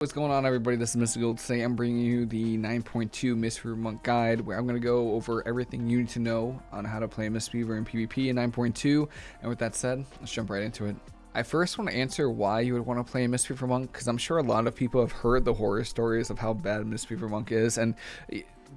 What's going on everybody, this is Mystical. Today I'm bringing you the 9.2 Mistweaver Monk Guide where I'm going to go over everything you need to know on how to play Mistweaver in PvP in 9.2 and with that said, let's jump right into it. I first want to answer why you would want to play Mistweaver Monk because I'm sure a lot of people have heard the horror stories of how bad Mistweaver Monk is and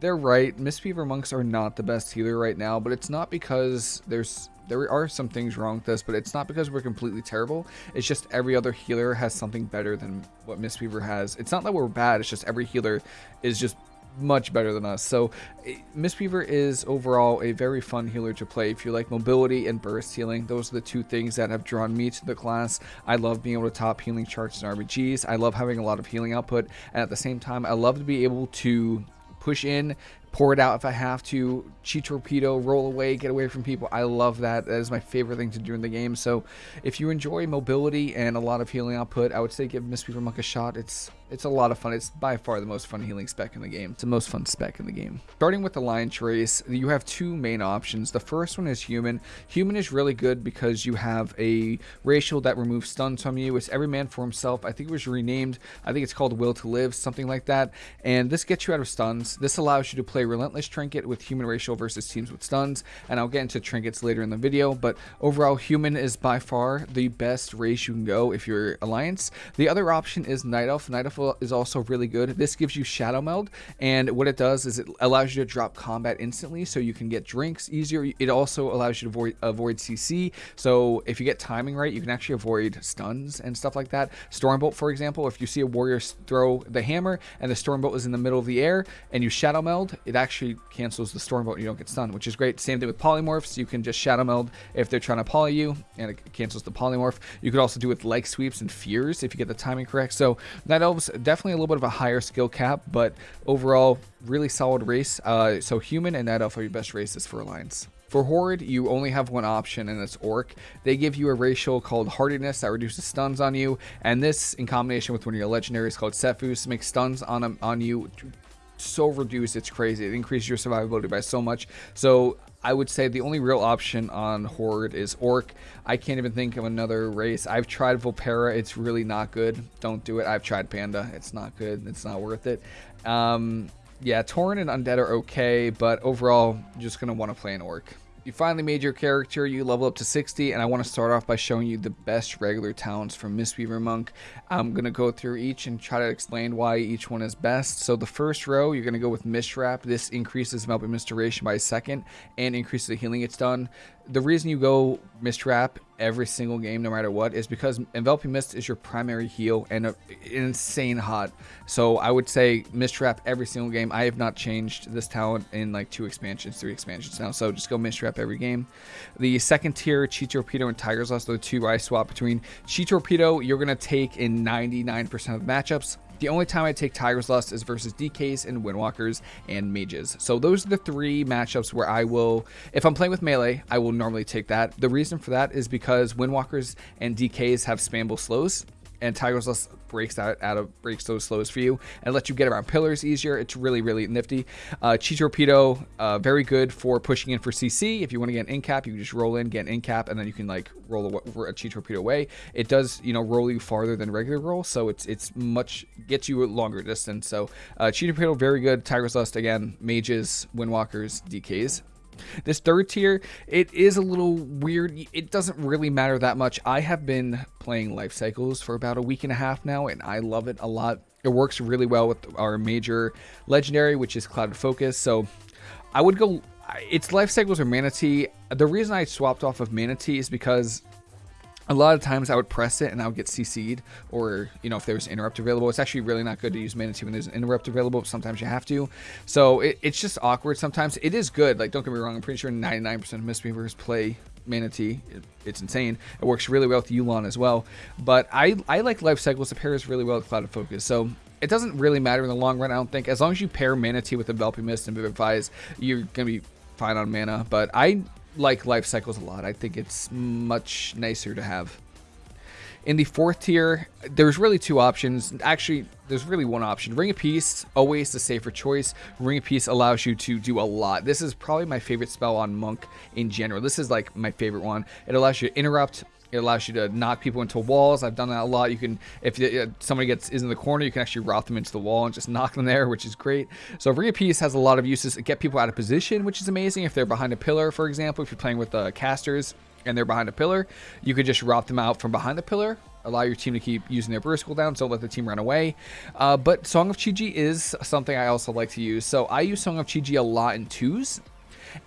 they're right, Mistweaver Monks are not the best healer right now but it's not because there's there are some things wrong with this, but it's not because we're completely terrible. It's just every other healer has something better than what Mistweaver has. It's not that we're bad, it's just every healer is just much better than us. So eh, Mistweaver is overall a very fun healer to play. If you like mobility and burst healing, those are the two things that have drawn me to the class. I love being able to top healing charts and RBGs. I love having a lot of healing output. And at the same time, I love to be able to push in, pour it out if I have to, Chi Torpedo, roll away, get away from people. I love that. That is my favorite thing to do in the game. So if you enjoy mobility and a lot of healing output, I would say give Mistweaver Monk a shot. It's it's a lot of fun. It's by far the most fun healing spec in the game. It's the most fun spec in the game. Starting with the Alliance Trace, you have two main options. The first one is Human. Human is really good because you have a racial that removes stuns from you. It's every man for himself. I think it was renamed. I think it's called Will to Live, something like that. And this gets you out of stuns. This allows you to play Relentless Trinket with Human racial versus teams with stuns. And I'll get into trinkets later in the video. But overall, Human is by far the best race you can go if you're Alliance. The other option is Night Elf. Night Elf is also really good. This gives you Shadow Meld, and what it does is it allows you to drop combat instantly, so you can get drinks easier. It also allows you to avoid, avoid CC, so if you get timing right, you can actually avoid stuns and stuff like that. Stormbolt, for example, if you see a warrior throw the hammer and the Stormbolt is in the middle of the air and you Shadow Meld, it actually cancels the Stormbolt and you don't get stunned, which is great. Same thing with Polymorphs. You can just Shadow Meld if they're trying to poly you, and it cancels the Polymorph. You could also do it with Leg Sweeps and Fears if you get the timing correct. So Night Elves definitely a little bit of a higher skill cap, but overall, really solid race. Uh, so Human and Night Elf are your best races for Alliance. For Horde, you only have one option, and it's Orc. They give you a racial called Hardiness that reduces stuns on you, and this, in combination with one of your legendaries called Sephuz, makes stuns on, on you so reduced, it's crazy. It increases your survivability by so much. So I would say the only real option on Horde is Orc. I can't even think of another race. I've tried Vulpera. It's really not good. Don't do it. I've tried Panda. It's not good. It's not worth it. Um, yeah, Tauren and Undead are okay, but overall, just going to want to play an Orc. You finally made your character, you level up to 60, and I want to start off by showing you the best regular talents from Mistweaver Monk. I'm going to go through each and try to explain why each one is best. So the first row, you're going to go with Mistwrap. This increases Mist duration by a second and increases the healing it's done the reason you go Mistwrap every single game, no matter what, is because Enveloping Mist is your primary heal and a, insane hot. So I would say Mistwrap every single game. I have not changed this talent in like two expansions, three expansions now. So just go Mistwrap every game. The second tier, Chi Torpedo and Tiger's Lust are the two I swap between. Chi Torpedo, you're going to take in 99% of matchups. The only time I take Tiger's Lust is versus DKs and Windwalkers and Mages. So those are the three matchups where I will, if I'm playing with melee, I will normally take that. The reason for that is because Windwalkers and DKs have spamble slows and Tiger's Lust breaks that out of breaks those slows for you and lets you get around pillars easier. It's really really nifty. Uh, Chi Torpedo, uh, very good for pushing in for CC. If you want to get an in cap, you can just roll in, get an in cap, and then you can like roll a, a Chi Torpedo away. It does you know roll you farther than regular roll, so it's it's much gets you a longer distance. So uh, Chi Torpedo very good. Tiger's Lust again, mages, windwalkers, DKs. This third tier, it is a little weird. It doesn't really matter that much. I have been playing Life Cycles for about a week and a half now, and I love it a lot. It works really well with our major legendary, which is Clouded Focus. So I would go. It's Life Cycles or Mana Tea. The reason I swapped off of Mana Tea is because a lot of times I would press it and I would get CC'd or, you know, if there was interrupt available. It's actually really not good to use Mana Tea when there's an interrupt available. Sometimes you have to. So it, it's just awkward sometimes. It is good. Like, don't get me wrong. I'm pretty sure 99% of Mistweavers play Mana Tea. It, it's insane. It works really well with Yu'lon as well. But I, I like Life Cycles. It pairs really well with Cloud of Focus. So it doesn't really matter in the long run, I don't think. As long as you pair Mana Tea with Enveloping Mist and Vivify, you're going to be fine on mana. But I like life cycles a lot. I think it's much nicer to have. In the fourth tier, there's really two options. Actually, there's really one option. Ring of Peace, always the safer choice. Ring of Peace allows you to do a lot. This is probably my favorite spell on Monk in general. This is like my favorite one. It allows you to interrupt, It allows you to knock people into walls. I've done that a lot. You can, if uh, somebody gets is in the corner, you can actually route them into the wall and just knock them there, which is great. So of Peace has a lot of uses. Get people out of position, which is amazing. If they're behind a pillar, for example, if you're playing with uh, casters and they're behind a pillar, you could just route them out from behind the pillar allow your team to keep using their burst cooldown, so don't let the team run away. Uh, but Song of Chi-Ji is something I also like to use. So I use Song of Chi-Ji a lot in twos.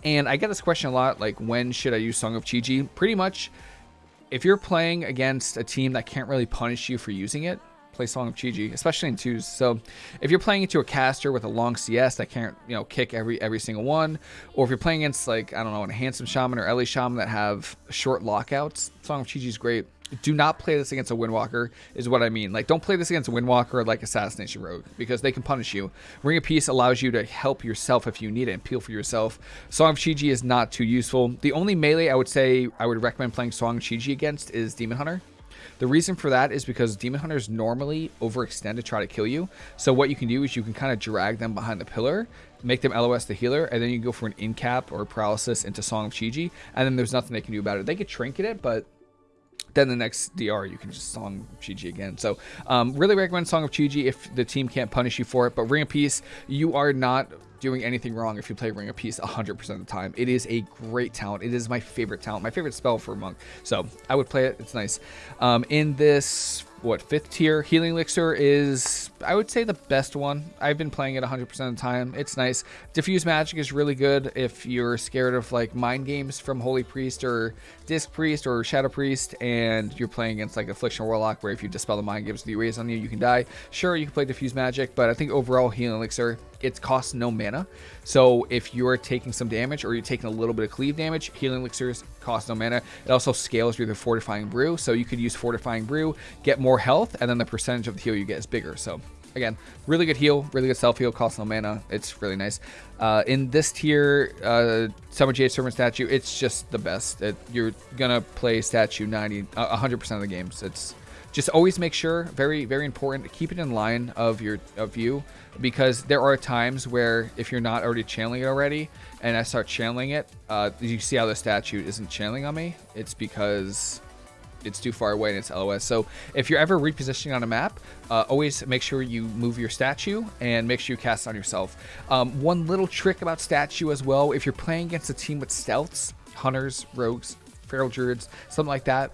And I get this question a lot, like when should I use Song of Chi-Ji? Pretty much, if you're playing against a team that can't really punish you for using it, play Song of Chi-Ji, especially in twos. So if you're playing into a caster with a long CS that can't, you know, kick every every single one, or if you're playing against like, I don't know, a Handsome Shaman or Ele Shaman that have short lockouts, Song of Chi-Ji is great do not play this against a Windwalker is what I mean. Like, don't play this against a Windwalker or like Assassination Rogue because they can punish you. Ring of Peace allows you to help yourself if you need it and peel for yourself. Song of Chi-Ji is not too useful. The only melee I would say I would recommend playing Song of Chi-Ji against is Demon Hunter. The reason for that is because Demon Hunters normally overextend to try to kill you. So what you can do is you can kind of drag them behind the pillar, make them LOS the healer, and then you go for an in-cap or paralysis into Song of Chi-Ji, and then there's nothing they can do about it. They could trinket it, but then the next DR you can just Song Chi-Ji again. So um, really recommend Song of Chi-Ji if the team can't punish you for it. But Ring of Peace, you are not doing anything wrong if you play Ring of Peace 100% of the time. It is a great talent. It is my favorite talent, my favorite spell for Monk. So I would play it. It's nice. Um, in this what fifth tier healing elixir is i would say the best one i've been playing it 100% of the time it's nice diffuse magic is really good if you're scared of like mind games from holy priest or disc priest or shadow priest and you're playing against like affliction warlock where if you dispel the mind games the raise on you you can die sure you can play diffuse magic but i think overall healing elixir it costs no mana. So if you're taking some damage or you're taking a little bit of cleave damage, healing elixirs cost no mana. It also scales with the fortifying brew. So you could use fortifying brew, get more health, and then the percentage of the heal you get is bigger. So again, really good heal, really good self heal, costs no mana. It's really nice. Uh, in this tier, uh, Summon Jade Serpent statue, it's just the best. It, you're gonna play statue 90, uh, 100% of the games. It's just always make sure, very, very important, keep it in line of your of you because there are times where if you're not already channeling it already and I start channeling it, uh, you see how the statue isn't channeling on me? It's because it's too far away and it's LOS. So if you're ever repositioning on a map, uh, always make sure you move your statue and make sure you cast on yourself. Um, one little trick about statue as well, if you're playing against a team with stealths, hunters, rogues, feral druids, something like that,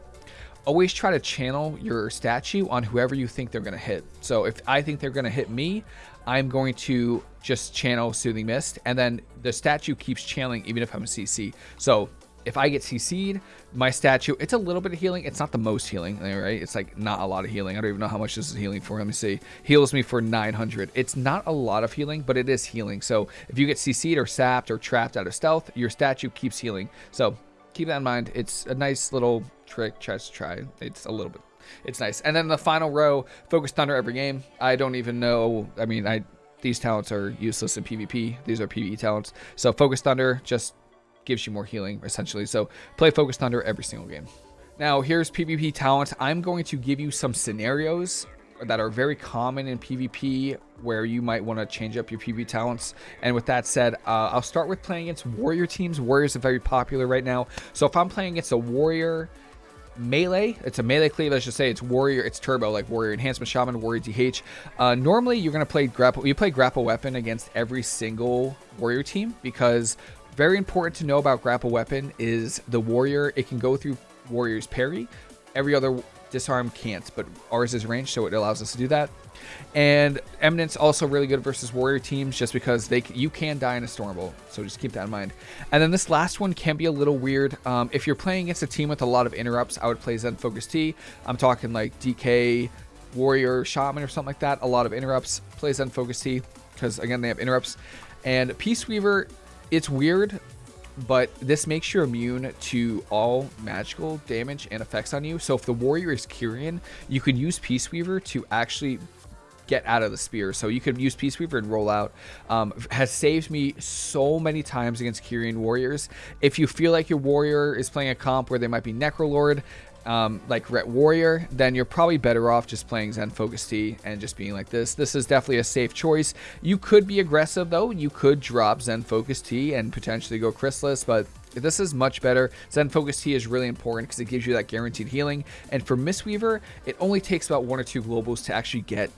always try to channel your statue on whoever you think they're going to hit. So if I think they're going to hit me, I'm going to just channel Soothing Mist, and then the statue keeps channeling even if I'm a CC. So if I get CC'd, my statue, it's a little bit of healing. It's not the most healing, right? It's like not a lot of healing. I don't even know how much this is healing for. Let me see. Heals me for 900. It's not a lot of healing, but it is healing. So if you get CC'd or sapped or trapped out of stealth, your statue keeps healing. So keep that in mind. It's a nice little trick. Just try. It's a little bit. It's nice. And then the final row, Focused Thunder every game. I don't even know. I mean, I these talents are useless in PvP. These are PvE talents. So Focused Thunder just gives you more healing essentially. So play Focused Thunder every single game. Now here's PvP talent. I'm going to give you some scenarios that are very common in PvP where you might want to change up your PvP talents. And with that said, uh, I'll start with playing against warrior teams. Warriors are very popular right now. So if I'm playing against a warrior melee, it's a melee cleave, I should say. It's warrior, it's turbo, like warrior enhancement shaman, warrior DH. Uh, normally, you're going to play grapple, you play grapple weapon against every single warrior team because very important to know about grapple weapon is the warrior, it can go through warrior's parry. Every other disarm can't, but ours is ranged, so it allows us to do that. And Eminence also really good versus warrior teams just because they you can die in a Stormbolt, so just keep that in mind. And then this last one can be a little weird. Um, if you're playing against a team with a lot of interrupts, I would play Zen Focus Tea. I'm talking like DK, Warrior, Shaman, or something like that. A lot of interrupts. Play Zen Focus Tea because again they have interrupts. And Peace Weaver, it's weird but this makes you immune to all magical damage and effects on you. So if the warrior is Kyrian, you can use Peace Weaver to actually get out of the spear. So you could use Peace Weaver and roll out. Um, has saved me so many times against Kyrian warriors. If you feel like your warrior is playing a comp where they might be Necrolord, um, like Ret Warrior, then you're probably better off just playing Zen Focus Tea and just being like this. This is definitely a safe choice. You could be aggressive though. You could drop Zen Focus Tea and potentially go Chrysalis, but This is much better. Zen Focus Tea is really important because it gives you that guaranteed healing. And for Mistweaver, it only takes about one or two globals to actually get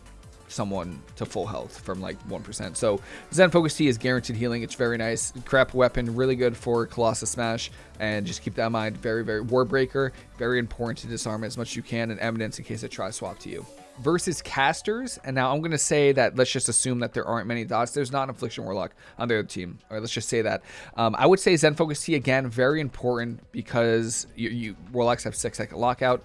someone to full health from like 1%. So Zen Focus Tea is guaranteed healing. It's very nice. Grapple weapon, really good for Colossus Smash. And just keep that in mind. Very, very Warbreaker, very important to disarm as much as you can and Eminence in case it tries to swap to you versus casters. And now I'm going to say that let's just assume that there aren't many dots. There's not an Affliction Warlock on the other team. Or let's just say that. Um, I would say Zen Focus Tea again, very important because you, you Warlocks have six second lockout.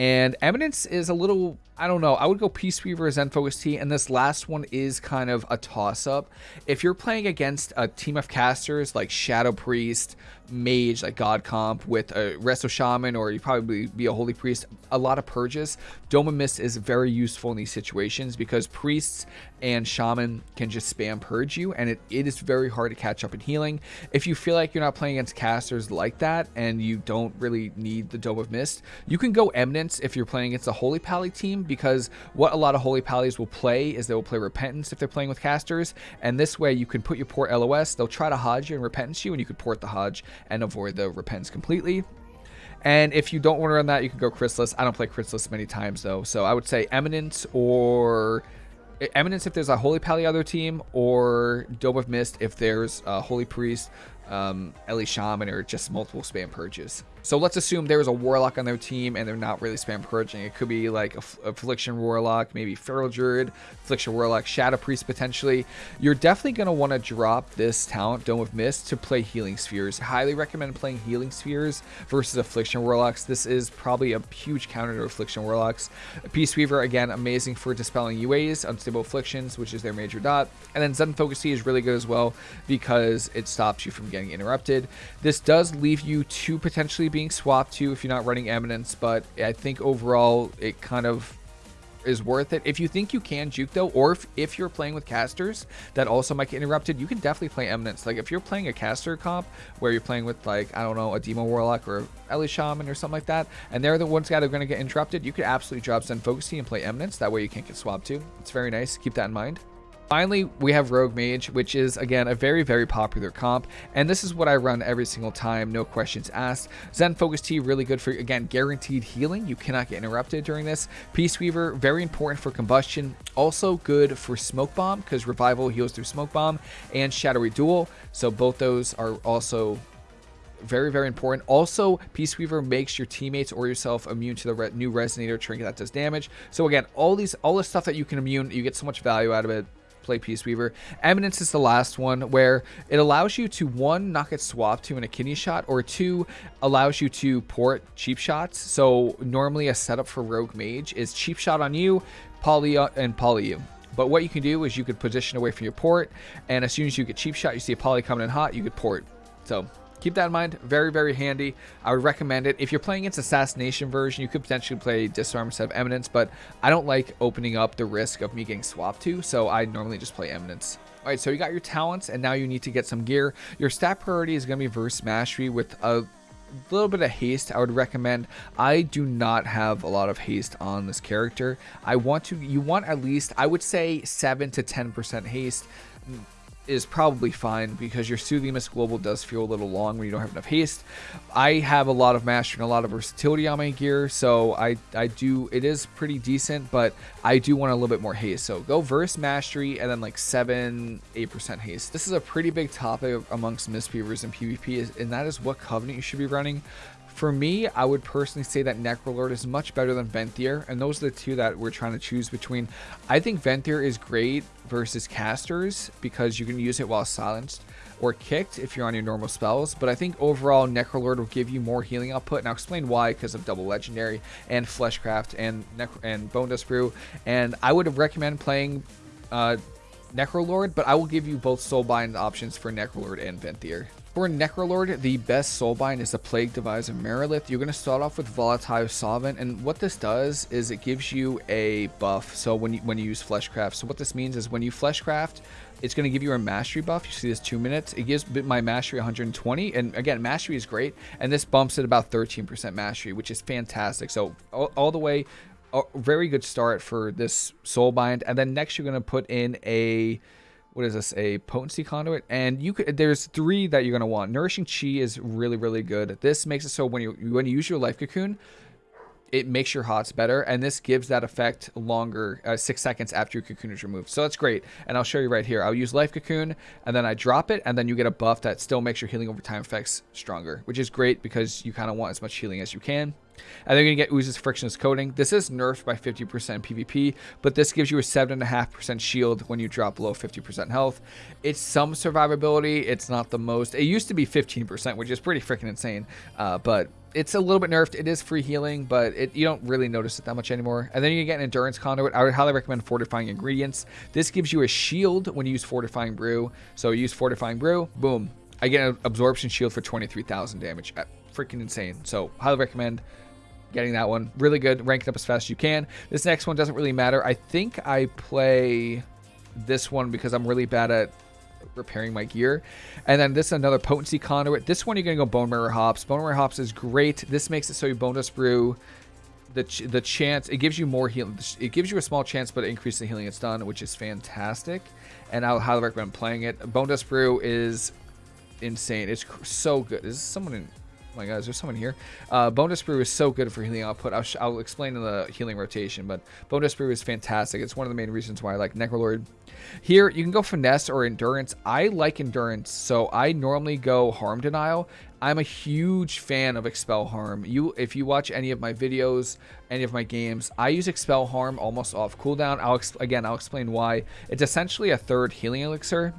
And Eminence is a little I don't know. I would go Peace Weaver, Zen Focus Tea, and this last one is kind of a toss up. If you're playing against a team of casters like Shadow Priest, Mage, like God Comp, with a Resto Shaman, or you probably be a Holy Priest, a lot of purges, Dome of Mist is very useful in these situations because priests and shaman can just spam purge you and it, it is very hard to catch up in healing. If you feel like you're not playing against casters like that and you don't really need the dome of mist you can go eminence if you're playing against a holy pally team because what a lot of holy pallies will play is they will play repentance if they're playing with casters and this way you can put your port los they'll try to hodge you and repentance you and you could port the hodge and avoid the repens completely and if you don't want to run that, you can go Chrysalis. I don't play Chrysalis many times, though. So I would say Eminence or Eminence if there's a Holy Pally other team, or Dome of Mist if there's a Holy Priest, um, Ele Shaman, or just multiple spam purges. So let's assume there's a Warlock on their team and they're not really spam purging. It could be like Affliction Warlock, maybe Feral Druid, Affliction Warlock, Shadow Priest potentially. You're definitely going to want to drop this talent, Dome of Mist, to play Healing Spheres. Highly recommend playing Healing Spheres versus Affliction Warlocks. This is probably a huge counter to Affliction Warlocks. Peace Weaver, again, amazing for dispelling UAs, Unstable Afflictions, which is their major dot. And then Zen Focus Tea is really good as well because it stops you from getting interrupted. This does leave you to potentially being swapped to if you're not running Eminence, but I think overall it kind of is worth it. If you think you can juke though, or if, if you're playing with casters that also might get interrupted, you can definitely play Eminence. Like if you're playing a caster comp where you're playing with like, I don't know, a Demo Warlock or Ele Shaman or something like that, and they're the ones that are going to get interrupted, you could absolutely drop Zen Focus and play Eminence. That way you can't get swapped to. It's very nice. Keep that in mind. Finally, we have Rogue Mage, which is, again, a very, very popular comp, and this is what I run every single time, no questions asked. Zen Focus Tea, really good for, again, guaranteed healing. You cannot get interrupted during this. Peace Weaver, very important for combustion. Also good for Smoke Bomb, because Revival heals through Smoke Bomb, and Shadowy Duel, so both those are also very, very important. Also, Peace Weaver makes your teammates or yourself immune to the re new Resonator trinket that does damage. So again, all these, all the stuff that you can immune, you get so much value out of it play Peace Weaver. Eminence is the last one where it allows you to one not get swapped to in a kidney shot or two allows you to port cheap shots. So normally a setup for Rogue Mage is cheap shot on you, poly uh, and poly you. But what you can do is you could position away from your port, and as soon as you get cheap shot, you see a poly coming in hot, you could port. So keep that in mind. Very, very handy. I would recommend it. If you're playing against Assassination version, you could potentially play Disarm instead of Eminence, but I don't like opening up the risk of me getting swapped to, so I normally just play Eminence. All right, so you got your talents, and now you need to get some gear. Your stat priority is going to be Verse Mastery with a little bit of haste I would recommend. I do not have a lot of haste on this character. I want to, you want at least, I would say 7 to 10% haste is probably fine because your Soothing Mist Global does feel a little long when you don't have enough haste. I have a lot of mastery and a lot of versatility on my gear, so I, I do, it is pretty decent, but I do want a little bit more haste. So go Verse Mastery and then like 7, 8% haste. This is a pretty big topic amongst Mistweavers and PvP, and that is what Covenant you should be running. For me, I would personally say that Necrolord is much better than Venthyr, and those are the two that we're trying to choose between. I think Venthyr is great versus casters because you can use it while silenced or kicked if you're on your normal spells, but I think overall Necrolord will give you more healing output, and I'll explain why because of Double Legendary and Fleshcraft and and Bone Dust Brew, and I would recommend playing uh, Necrolord, but I will give you both Soulbind options for Necrolord and Venthyr. For Necrolord, the best soulbind is the Plague Deviser Marileth. You're going to start off with Volatile Solvent, and what this does is it gives you a buff. So when you, when you use Fleshcraft, so what this means is when you Fleshcraft, it's going to give you a Mastery buff. You see this two minutes. It gives my Mastery 120, and again, Mastery is great, and this bumps it about 13% Mastery, which is fantastic. So all, all the way, a very good start for this Soulbind, and then next you're going to put in a what is this a potency conduit? And you could there's three that you're going to want. Nourishing chi is really really good. This makes it so when you when you use your life cocoon it makes your hots better and this gives that effect longer uh, six seconds after your cocoon is removed. So that's great. And i'll show you right here. I'll use life cocoon and then i drop it and then you get a buff that still makes your healing over time effects stronger which is great because you kind of want as much healing as you can and they're going to get Ooze's Frictionless Coating. This is nerfed by 50% PvP, but this gives you a 7.5% shield when you drop below 50% health. It's some survivability. It's not the most. It used to be 15%, which is pretty freaking insane, uh, but it's a little bit nerfed. It is free healing, but it, you don't really notice it that much anymore. And then you get an Endurance Conduit. I would highly recommend Fortifying Ingredients. This gives you a shield when you use Fortifying Brew. So use Fortifying Brew, boom. I get an Absorption Shield for 23,000 damage. Uh, freaking insane. So highly recommend getting that one. Really good. Rank it up as fast as you can. This next one doesn't really matter. I think I play this one because I'm really bad at repairing my gear. And then this is another potency conduit. This one you're going to go Bone Marrow Hops. Bone Marrow Hops is great. This makes it so you bone dust brew. The, ch the chance, it gives you more healing. It gives you a small chance, but it increases the healing it's done, which is fantastic. And I highly recommend playing it. Bone Dust Brew is insane. It's so good. Is someone in my god, is there someone here? Uh, Bone Dust Brew is so good for healing output. I'll, I'll explain in the healing rotation, but Bone Dust Brew is fantastic. It's one of the main reasons why I like Necrolord. Here, you can go Finesse or Endurance. I like Endurance, so I normally go Harm Denial. I'm a huge fan of Expel Harm. You, If you watch any of my videos, any of my games, I use Expel Harm almost off cooldown. I'll Again, I'll explain why. It's essentially a third healing elixir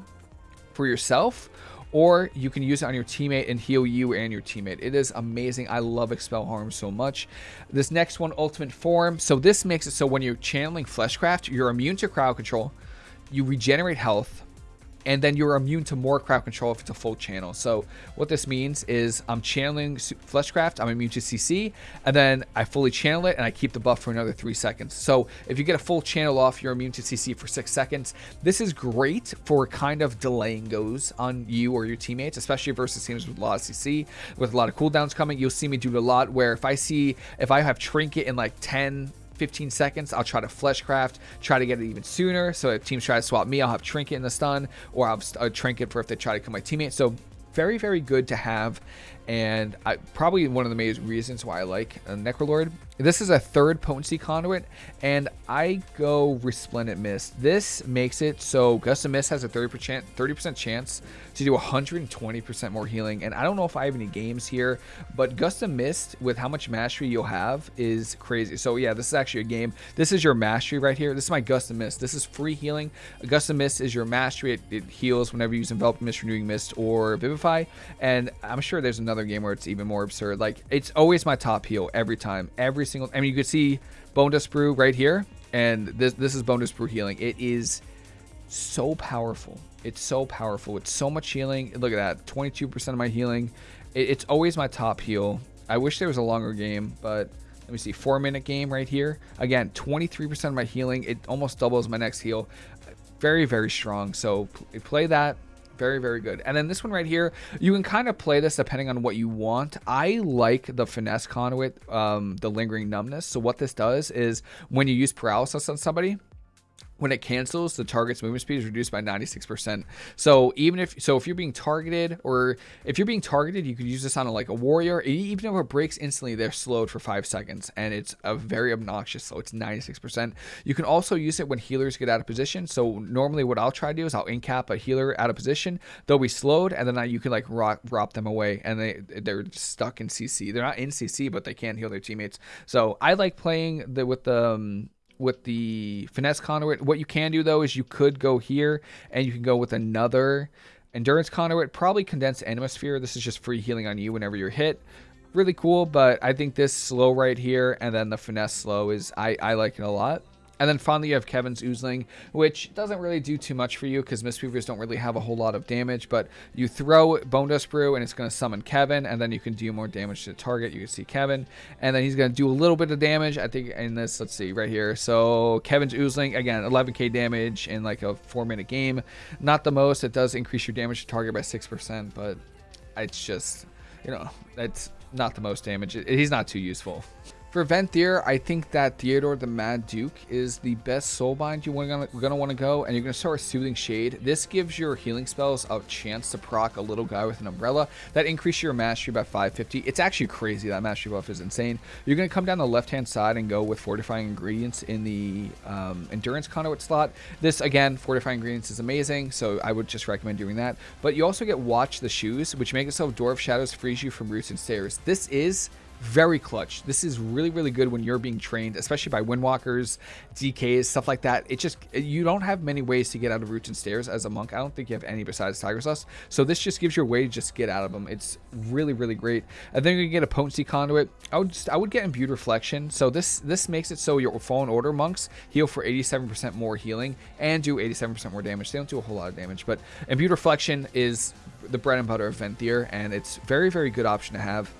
for yourself or you can use it on your teammate and heal you and your teammate. It is amazing. I love Expel Harm so much. This next one, Ultimate Form. So this makes it so when you're channeling Fleshcraft, you're immune to crowd control, you regenerate health, and then you're immune to more crowd control if it's a full channel. So what this means is I'm channeling Fleshcraft, I'm immune to CC, and then I fully channel it and I keep the buff for another three seconds. So if you get a full channel off, you're immune to CC for six seconds. This is great for kind of delaying goes on you or your teammates, especially versus teams with a lot of CC, with a lot of cooldowns coming. You'll see me do a lot where if I see, if I have Trinket in like 10, 15 seconds. I'll try to fleshcraft, try to get it even sooner. So if teams try to swap me, I'll have trinket in the stun, or I'll have a uh, trinket for if they try to kill my teammate. So very, very good to have and I, probably one of the main reasons why I like a Necrolord. This is a third potency conduit, and I go Resplendent Mist. This makes it so Gust of Mist has a 30% 30% chance to do 120% more healing, and I don't know if I have any games here, but Gust of Mist, with how much mastery you'll have, is crazy. So yeah, this is actually a game. This is your mastery right here. This is my Gust of Mist. This is free healing. Gust of Mist is your mastery. It, it heals whenever you use Enveloped Mist, Renewing Mist, or Vivify, and I'm sure there's another game where it's even more absurd. Like it's always my top heal every time, every single. I mean, you could see Bone Brew right here, and this this is Bone Brew healing. It is so powerful. It's so powerful. It's so much healing. Look at that, 22% of my healing. It, it's always my top heal. I wish there was a longer game, but let me see, four minute game right here. Again, 23% of my healing. It almost doubles my next heal. Very, very strong. So play that very, very good. And then this one right here, you can kind of play this depending on what you want. I like the Finesse Conduit, um, the Lingering Numbness. So what this does is when you use Paralysis on somebody, when it cancels, the target's movement speed is reduced by 96%. So even if so, if you're being targeted, or if you're being targeted, you could use this on a, like a warrior. Even if it breaks instantly, they're slowed for five seconds, and it's a very obnoxious slow. It's 96%. You can also use it when healers get out of position. So normally, what I'll try to do is I'll incap a healer out of position. They'll be slowed, and then you can like rock, drop them away, and they they're stuck in CC. They're not in CC, but they can't heal their teammates. So I like playing the with the um, with the finesse conduit. What you can do though is you could go here and you can go with another endurance conduit, probably condensed atmosphere. This is just free healing on you whenever you're hit. Really cool, but I think this slow right here and then the finesse slow is I, I like it a lot. And then finally, you have Kevin's Oozling, which doesn't really do too much for you because Mistweavers don't really have a whole lot of damage. But you throw Bone Dust Brew and it's going to summon Kevin, and then you can do more damage to the target. You can see Kevin, and then he's going to do a little bit of damage. I think in this, let's see, right here. So Kevin's Oozling, again, 11k damage in like a four minute game. Not the most. It does increase your damage to target by 6%, but it's just, you know, it's not the most damage. He's not too useful. For Venthyr, I think that Theodore the Mad Duke is the best soulbind you're gonna, want to go, and you're gonna start Soothing Shade. This gives your healing spells a chance to proc a little guy with an umbrella. That increases your mastery by 550. It's actually crazy. That mastery buff is insane. You're gonna come down the left-hand side and go with fortifying ingredients in the um, endurance conduit slot. This again, fortifying ingredients is amazing, so I would just recommend doing that. But you also get Watch the Shoes, which make Door of Shadows frees you from roots and stairs. This is very clutch. This is really, really good when you're being trained, especially by windwalkers, DKs, stuff like that. It just, you don't have many ways to get out of roots and stairs as a monk. I don't think you have any besides Tiger's Lust. So this just gives you a way to just get out of them. It's really, really great. And then you get a potency conduit. I would just, I would get imbued reflection. So this, this makes it so your fallen order monks heal for 87% more healing and do 87% more damage. They don't do a whole lot of damage, but imbued reflection is the bread and butter of Venthyr, and it's very, very good option to have.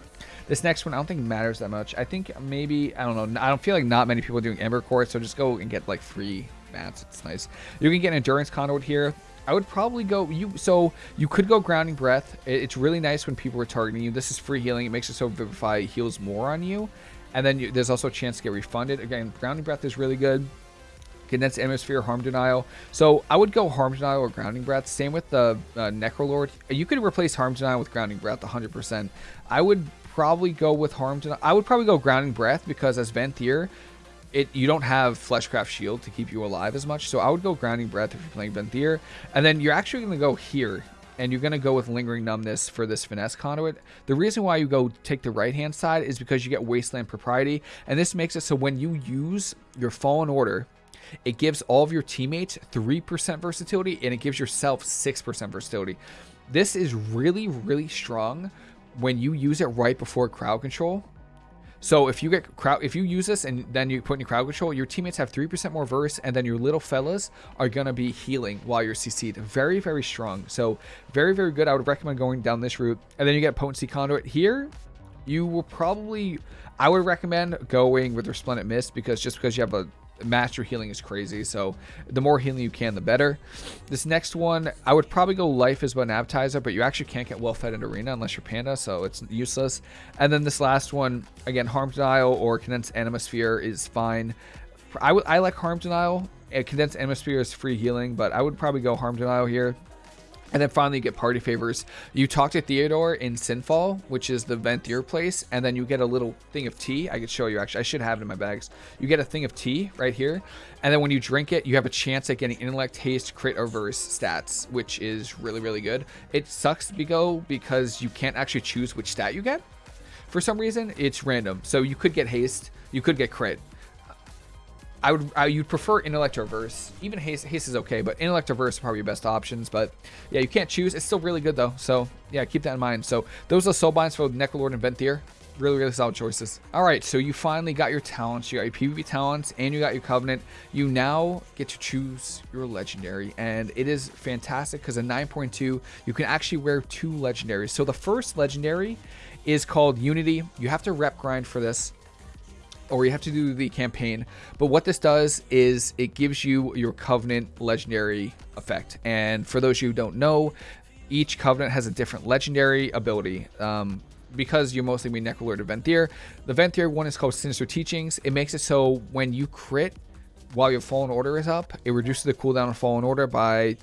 This next one, I don't think matters that much. I think maybe, I don't know, I don't feel like not many people are doing Ember Court, so just go and get like free mats. It's nice. You can get an Endurance Conduit here. I would probably go you so you could go grounding breath. It's really nice when people are targeting you. This is free healing. It makes it so Vivify heals more on you. And then you, there's also a chance to get refunded. Again, grounding breath is really good. Condensed Atmosphere, Harm Denial. So I would go Harm Denial or Grounding Breath. Same with the uh, Necrolord. You could replace Harm Denial with Grounding Breath 100%. I would probably go with Harm to. I would probably go Grounding Breath because as Venthyr, it you don't have Fleshcraft Shield to keep you alive as much. So I would go Grounding Breath if you're playing Venthyr. And then you're actually going to go here. And you're going to go with Lingering Numbness for this Finesse Conduit. The reason why you go take the right-hand side is because you get Wasteland Propriety. And this makes it so when you use your Fallen Order, it gives all of your teammates 3% versatility and it gives yourself 6% versatility. This is really, really strong when you use it right before crowd control. So if you get crowd, if you use this and then you put in crowd control, your teammates have 3% more verse and then your little fellas are going to be healing while you're CC'd. Very, very strong. So very, very good. I would recommend going down this route. And then you get potency conduit here. You will probably, I would recommend going with Resplendent Mist because just because you have a master healing is crazy. So the more healing you can, the better. This next one, I would probably go life as an appetizer, but you actually can't get well fed in arena unless you're panda, so it's useless. And then this last one, again, harm denial or condensed Anima Sphere is fine. I, I like harm denial. Condensed Anima Sphere is free healing, but I would probably go harm denial here. And then finally, you get party favors. You talk to Theodore in Sinfall, which is the Venthyr place, and then you get a little thing of tea. I could show you, actually. I should have it in my bags. You get a thing of tea right here, and then when you drink it, you have a chance at getting Intellect, Haste, Crit, or Verse stats, which is really, really good. It sucks, Bigo, because you can't actually choose which stat you get. For some reason, it's random. So you could get Haste, you could get Crit, I would I, you'd prefer intellect or verse. Even haste, haste is okay, but intellect or verse are probably your best options. But yeah, you can't choose. It's still really good though. So yeah, keep that in mind. So those are soul binds for Necrolord and Venthyr. Really, really solid choices. All right, so you finally got your talents. You got your PvP talents, and you got your Covenant. You now get to choose your Legendary, and it is fantastic because in 9.2, you can actually wear two Legendaries. So the first Legendary is called Unity. You have to rep grind for this or you have to do the campaign. But what this does is it gives you your Covenant legendary effect. And for those who don't know, each Covenant has a different legendary ability. Um, because you're mostly being Necrolord or Venthyr, the Venthyr one is called Sinister Teachings. It makes it so when you crit while your Fallen Order is up, it reduces the cooldown of Fallen Order by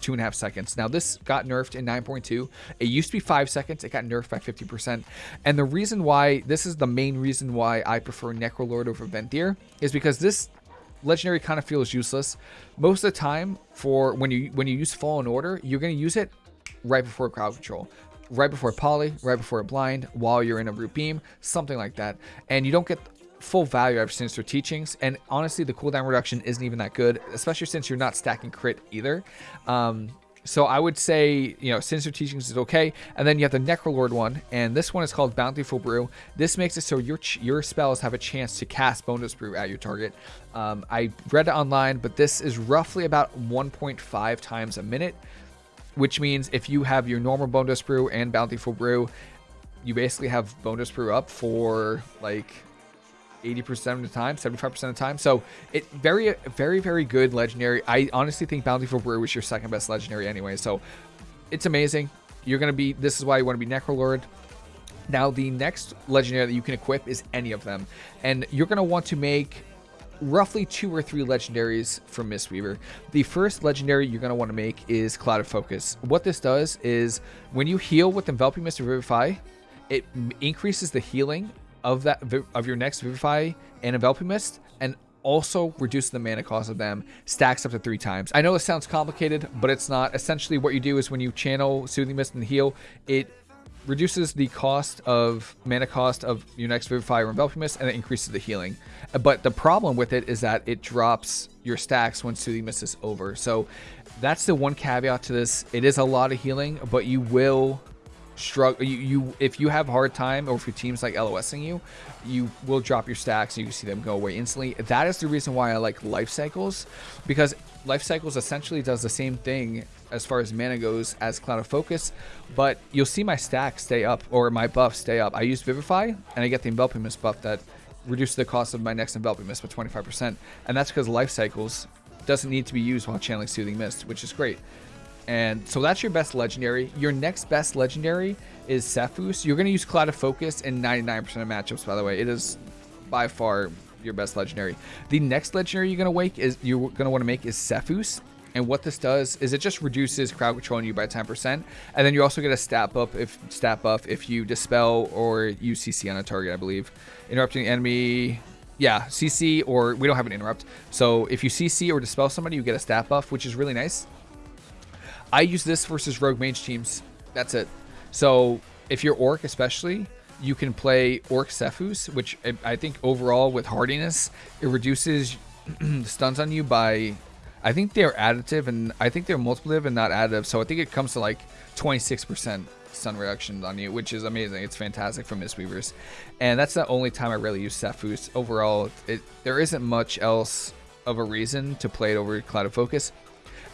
two and a half seconds. Now this got nerfed in 9.2. It used to be five seconds. It got nerfed by 50%. And the reason why, this is the main reason why I prefer Necrolord over Venthyr is because this legendary kind of feels useless. Most of the time for when you when you use Fallen Order, you're going to use it right before crowd control right before poly, right before a blind, while you're in a root beam, something like that. And you don't get full value out of Sinister Teachings. And honestly, the cooldown reduction isn't even that good, especially since you're not stacking crit either. Um, so I would say, you know, Sinister Teachings is okay. And then you have the Necrolord one, and this one is called Bountiful Brew. This makes it so your your spells have a chance to cast bonus Brew at your target. Um, I read it online, but this is roughly about 1.5 times a minute, which means if you have your normal bonus Brew and Bountiful Brew, you basically have bonus Brew up for like 80% of the time, 75% of the time. So it very, very, very good legendary. I honestly think Bountiful Brew was your second best legendary anyway. So it's amazing. You're going to be, this is why you want to be Necrolord. Now, the next legendary that you can equip is any of them. And you're going to want to make roughly two or three legendaries from Mistweaver. The first legendary you're going to want to make is Cloud of Focus. What this does is when you heal with Enveloping Mist or Vivify, it increases the healing of that of your next Vivify and Enveloping Mist and also reduces the mana cost of them, stacks up to three times. I know this sounds complicated, but it's not. Essentially, what you do is when you channel Soothing Mist and heal, it reduces the cost of mana cost of your next Vivify or Enveloping Mist, and it increases the healing. But the problem with it is that it drops your stacks when Soothing Mist is over. So that's the one caveat to this. It is a lot of healing, but you will struggle you, you if you have hard time or if your team's like LOSing you, you will drop your stacks and you see them go away instantly. That is the reason why I like life cycles because life cycles essentially does the same thing as far as mana goes as Cloud of Focus, but you'll see my stack stay up or my buff stay up. I use Vivify and I get the Enveloping Mist buff that reduces the cost of my next Enveloping Mist by 25%, and that's because life cycles doesn't need to be used while channeling Soothing Mist, which is great. And so that's your best legendary. Your next best legendary is Sephuz. You're going to use Cloud of Focus in 99% of matchups, by the way. It is by far your best legendary. The next legendary you're going to wake is you're going to want to make is Sephuz. And what this does is it just reduces crowd control on you by 10%. And then you also get a stat buff if stat buff if you dispel or use CC on a target, I believe. Interrupting enemy yeah, CC or we don't have an interrupt. So if you CC or dispel somebody, you get a stat buff, which is really nice. I use this versus rogue mage teams. That's it. So if you're orc especially, you can play orc Sephuz, which um, I think overall with hardiness, it reduces stuns on you by I think they're additive and I think they're multiplicative and not additive. So I think it comes to like 26% stun reduction on you, which is amazing. It's fantastic for Mistweavers. And that's the only time I really use Sephuz. Overall, it, there isn't much else of a reason to play it over Cloud of Focus.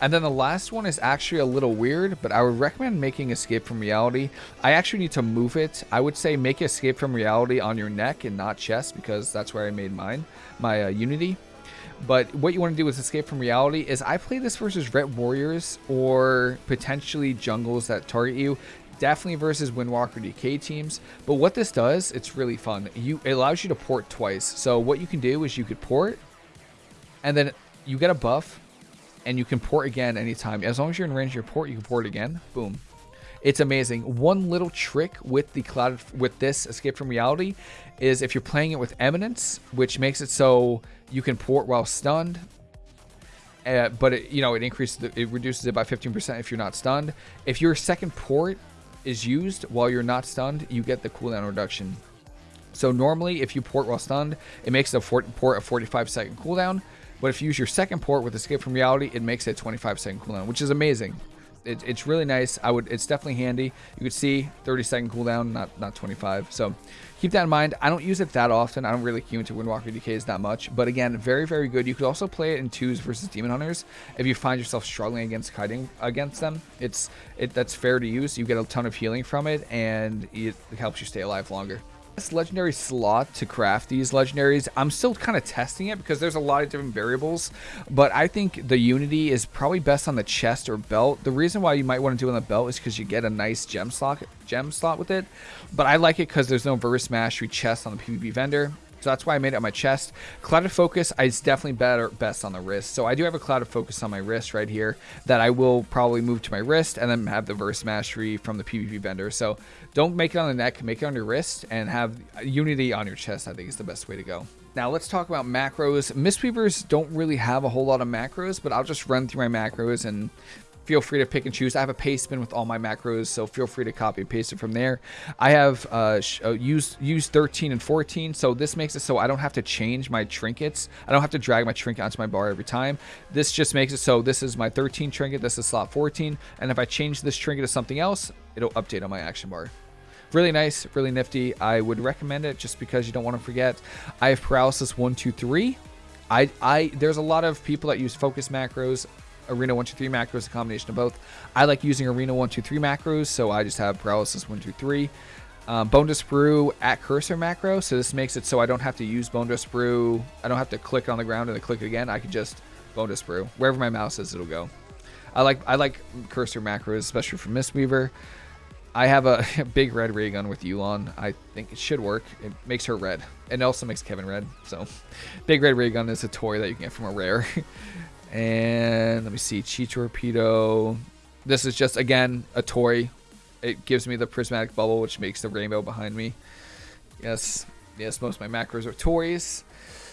And then the last one is actually a little weird, but I would recommend making Escape from Reality. I actually need to move it. I would say make Escape from Reality on your neck and not chest because that's where I made mine, my uh, Unity. But what you want to do with Escape from Reality is I play this versus Ret Warriors or potentially jungles that target you. Definitely versus Windwalker DK teams. But what this does, it's really fun. You It allows you to port twice. So what you can do is you could port and then you get a buff and you can port again anytime. As long as you're in range of your port, you can port again. Boom. It's amazing. One little trick with the cloud with this escape from reality is if you're playing it with eminence, which makes it so you can port while stunned. Uh, but it, you know it increases it reduces it by 15% if you're not stunned. If your second port is used while you're not stunned, you get the cooldown reduction. So normally, if you port while stunned, it makes the port a 45 second cooldown. But if you use your second port with Escape from Reality, it makes it 25 second cooldown, which is amazing. It, it's really nice. I would. It's definitely handy. You could see 30 second cooldown, not not 25. So keep that in mind. I don't use it that often. I don't really queue into Windwalker DKs that much. But again, very very good. You could also play it in twos versus Demon Hunters if you find yourself struggling against kiting against them. It's it that's fair to use. You get a ton of healing from it, and it helps you stay alive longer legendary slot to craft these legendaries. I'm still kind of testing it because there's a lot of different variables, but I think the Unity is probably best on the chest or belt. The reason why you might want to do it on the belt is because you get a nice gem slot, gem slot with it, but I like it because there's no Verse Mastery chest on the PvP vendor. So that's why I made it on my chest. Cloud of Focus is definitely better, best on the wrist. So I do have a Cloud of Focus on my wrist right here that I will probably move to my wrist and then have the Verse Mastery from the PvP vendor. So don't make it on the neck, make it on your wrist and have Unity on your chest, I think is the best way to go. Now let's talk about macros. Mistweavers don't really have a whole lot of macros, but I'll just run through my macros and feel free to pick and choose. I have a paste bin with all my macros, so feel free to copy and paste it from there. I have uh, uh, used use 13 and 14, so this makes it so I don't have to change my trinkets. I don't have to drag my trinket onto my bar every time. This just makes it so this is my 13 trinket, this is slot 14, and if I change this trinket to something else, it'll update on my action bar really nice really nifty i would recommend it just because you don't want to forget i have paralysis one two three I, I there's a lot of people that use focus macros Arena 123 macros, a combination of both. I like using Arena 123 macros, so I just have Paralysis 123. Um, Bone Dust Brew at cursor macro, so this makes it so I don't have to use Bone Dust Brew. I don't have to click on the ground and then click again. I can just Bone Dust Brew. Wherever my mouse is, it'll go. I like I like cursor macros, especially for Mistweaver. I have a big red ray gun with Yu'lon. I think it should work. It makes her red. And it also makes Kevin red. So, big red ray gun is a toy that you can get from a rare. and let me see. Chi Torpedo. This is just, again, a toy. It gives me the prismatic bubble, which makes the rainbow behind me. Yes. Yes, most of my macros are toys.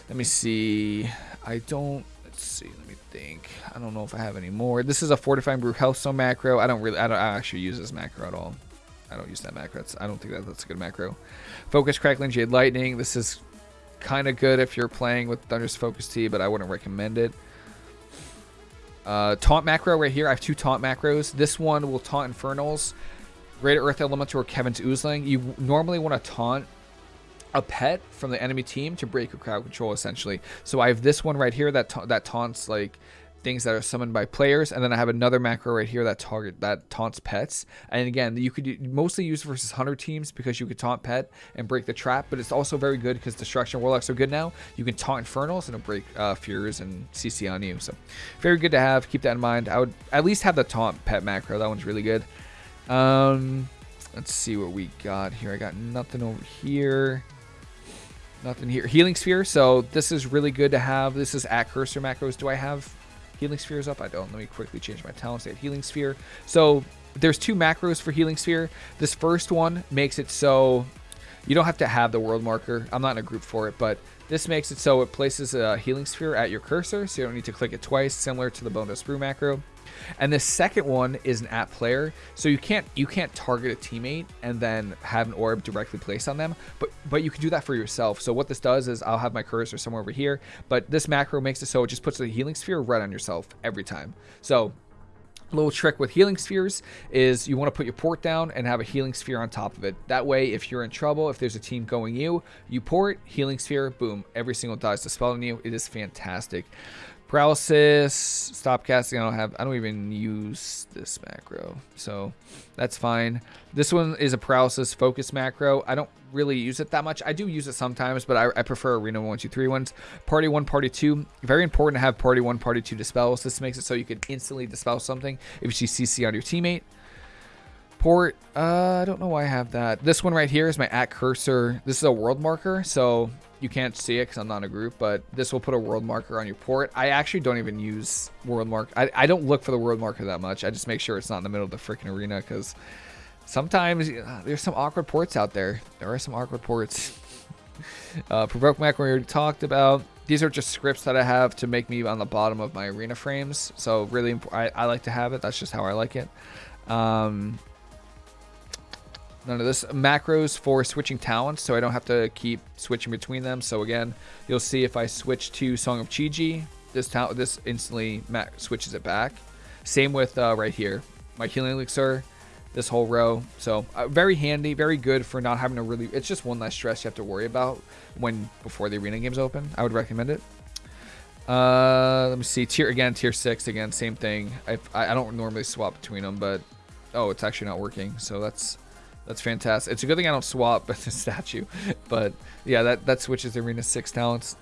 Let me see. I don't let's see let me think i don't know if i have any more this is a fortifying brew healthstone macro i don't really i don't I actually use this macro at all I don't use that macro. That's, I don't think that that's a good macro. Focus Crackling Jade Lightning. This is kind of good if you're playing with Thunder's Focus Tea, but I wouldn't recommend it. Uh, taunt macro right here. I have two taunt macros. This one will taunt Infernals. Greater Earth Elemental or Kevin's Oozeling. You normally want to taunt a pet from the enemy team to break your crowd control essentially. So I have this one right here that ta that taunts like things that are summoned by players, and then I have another macro right here that target that taunts pets. And again, you could mostly use versus hunter teams because you could taunt pet and break the trap, but it's also very good because destruction warlocks are good now. You can taunt infernals and it'll break uh, fears and CC on you. So very good to have. Keep that in mind. I would at least have the taunt pet macro. That one's really good. Um, let's see what we got here. I got nothing over here. Nothing here. Healing Sphere. So this is really good to have. This is at cursor macros. Do I have Healing Spheres up? I don't. Let me quickly change my talent to Healing Sphere. So there's two macros for Healing Sphere. This first one makes it so you don't have to have the world marker. I'm not in a group for it, but this makes it so it places a Healing Sphere at your cursor, so you don't need to click it twice, similar to the Bone Dust Brew macro. And the second one is an at player, so you can't you can't target a teammate and then have an orb directly placed on them, but but you can do that for yourself. So what this does is I'll have my cursor somewhere over here, but this macro makes it so it just puts the healing sphere right on yourself every time. So little trick with healing spheres is you want to put your port down and have a healing sphere on top of it. That way, if you're in trouble, if there's a team going you, you port, healing sphere, boom, every single dies to spell on you. It is fantastic. Paralysis, stop casting. I don't have, I don't even use this macro, so that's fine. This one is a paralysis focus macro. I don't really use it that much. I do use it sometimes, but I, I prefer Arena 1, 2, 3 ones. Party 1, Party 2. Very important to have Party 1, Party 2 dispels. This makes it so you can instantly dispel something if you see CC on your teammate. Port, uh, I don't know why I have that. This one right here is my at cursor. This is a world marker, so you can't see it because I'm not in a group, but this will put a world marker on your port. I actually don't even use world mark. I, I don't look for the world marker that much. I just make sure it's not in the middle of the freaking arena because sometimes uh, there's some awkward ports out there. There are some awkward ports. uh, provoke macro we already talked about. These are just scripts that I have to make me on the bottom of my arena frames. So really, I, I like to have it. That's just how I like it. Um, none of this. Macros for switching talents, so I don't have to keep switching between them. So again, you'll see if I switch to Song of Chi-Ji, this talent, this instantly switches it back. Same with uh, right here, my healing elixir, this whole row. So uh, very handy, very good for not having to really. It's just one less stress you have to worry about when before the arena games open. I would recommend it. Uh, let me see. Tier again, tier six again, same thing. I I don't normally swap between them, but oh, it's actually not working. So that's that's fantastic. It's a good thing I don't swap the statue. But yeah, that, that switches Arena 6 talents.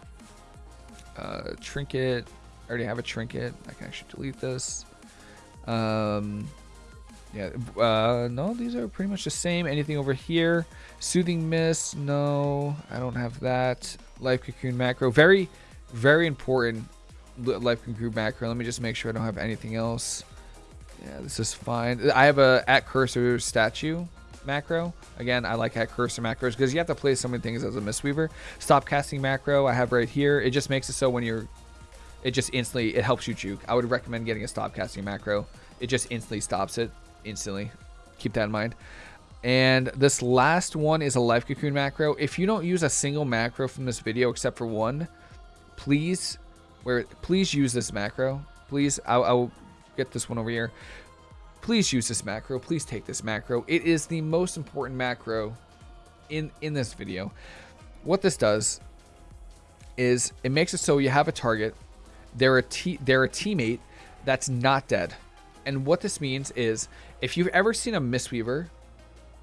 Uh, trinket. I already have a trinket. I can actually delete this. Um, yeah, uh, no, these are pretty much the same. Anything over here? Soothing Mist, no, I don't have that. Life Cocoon macro, very, very important Life Cocoon macro. Let me just make sure I don't have anything else. Yeah, this is fine. I have a at cursor statue macro. Again, I like at cursor macros because you have to play so many things as a Mistweaver. Stop casting macro I have right here. It just makes it so when you're, it just instantly, it helps you juke. I would recommend getting a stop casting macro. It just instantly stops it instantly. Keep that in mind. And this last one is a life cocoon macro. If you don't use a single macro from this video except for one, please, where please use this macro. Please, I'll, I'll get this one over here. Please use this macro. Please take this macro. It is the most important macro in, in this video. What this does is it makes it so you have a target. They're a, they're a teammate that's not dead. And what this means is if you've ever seen a Mistweaver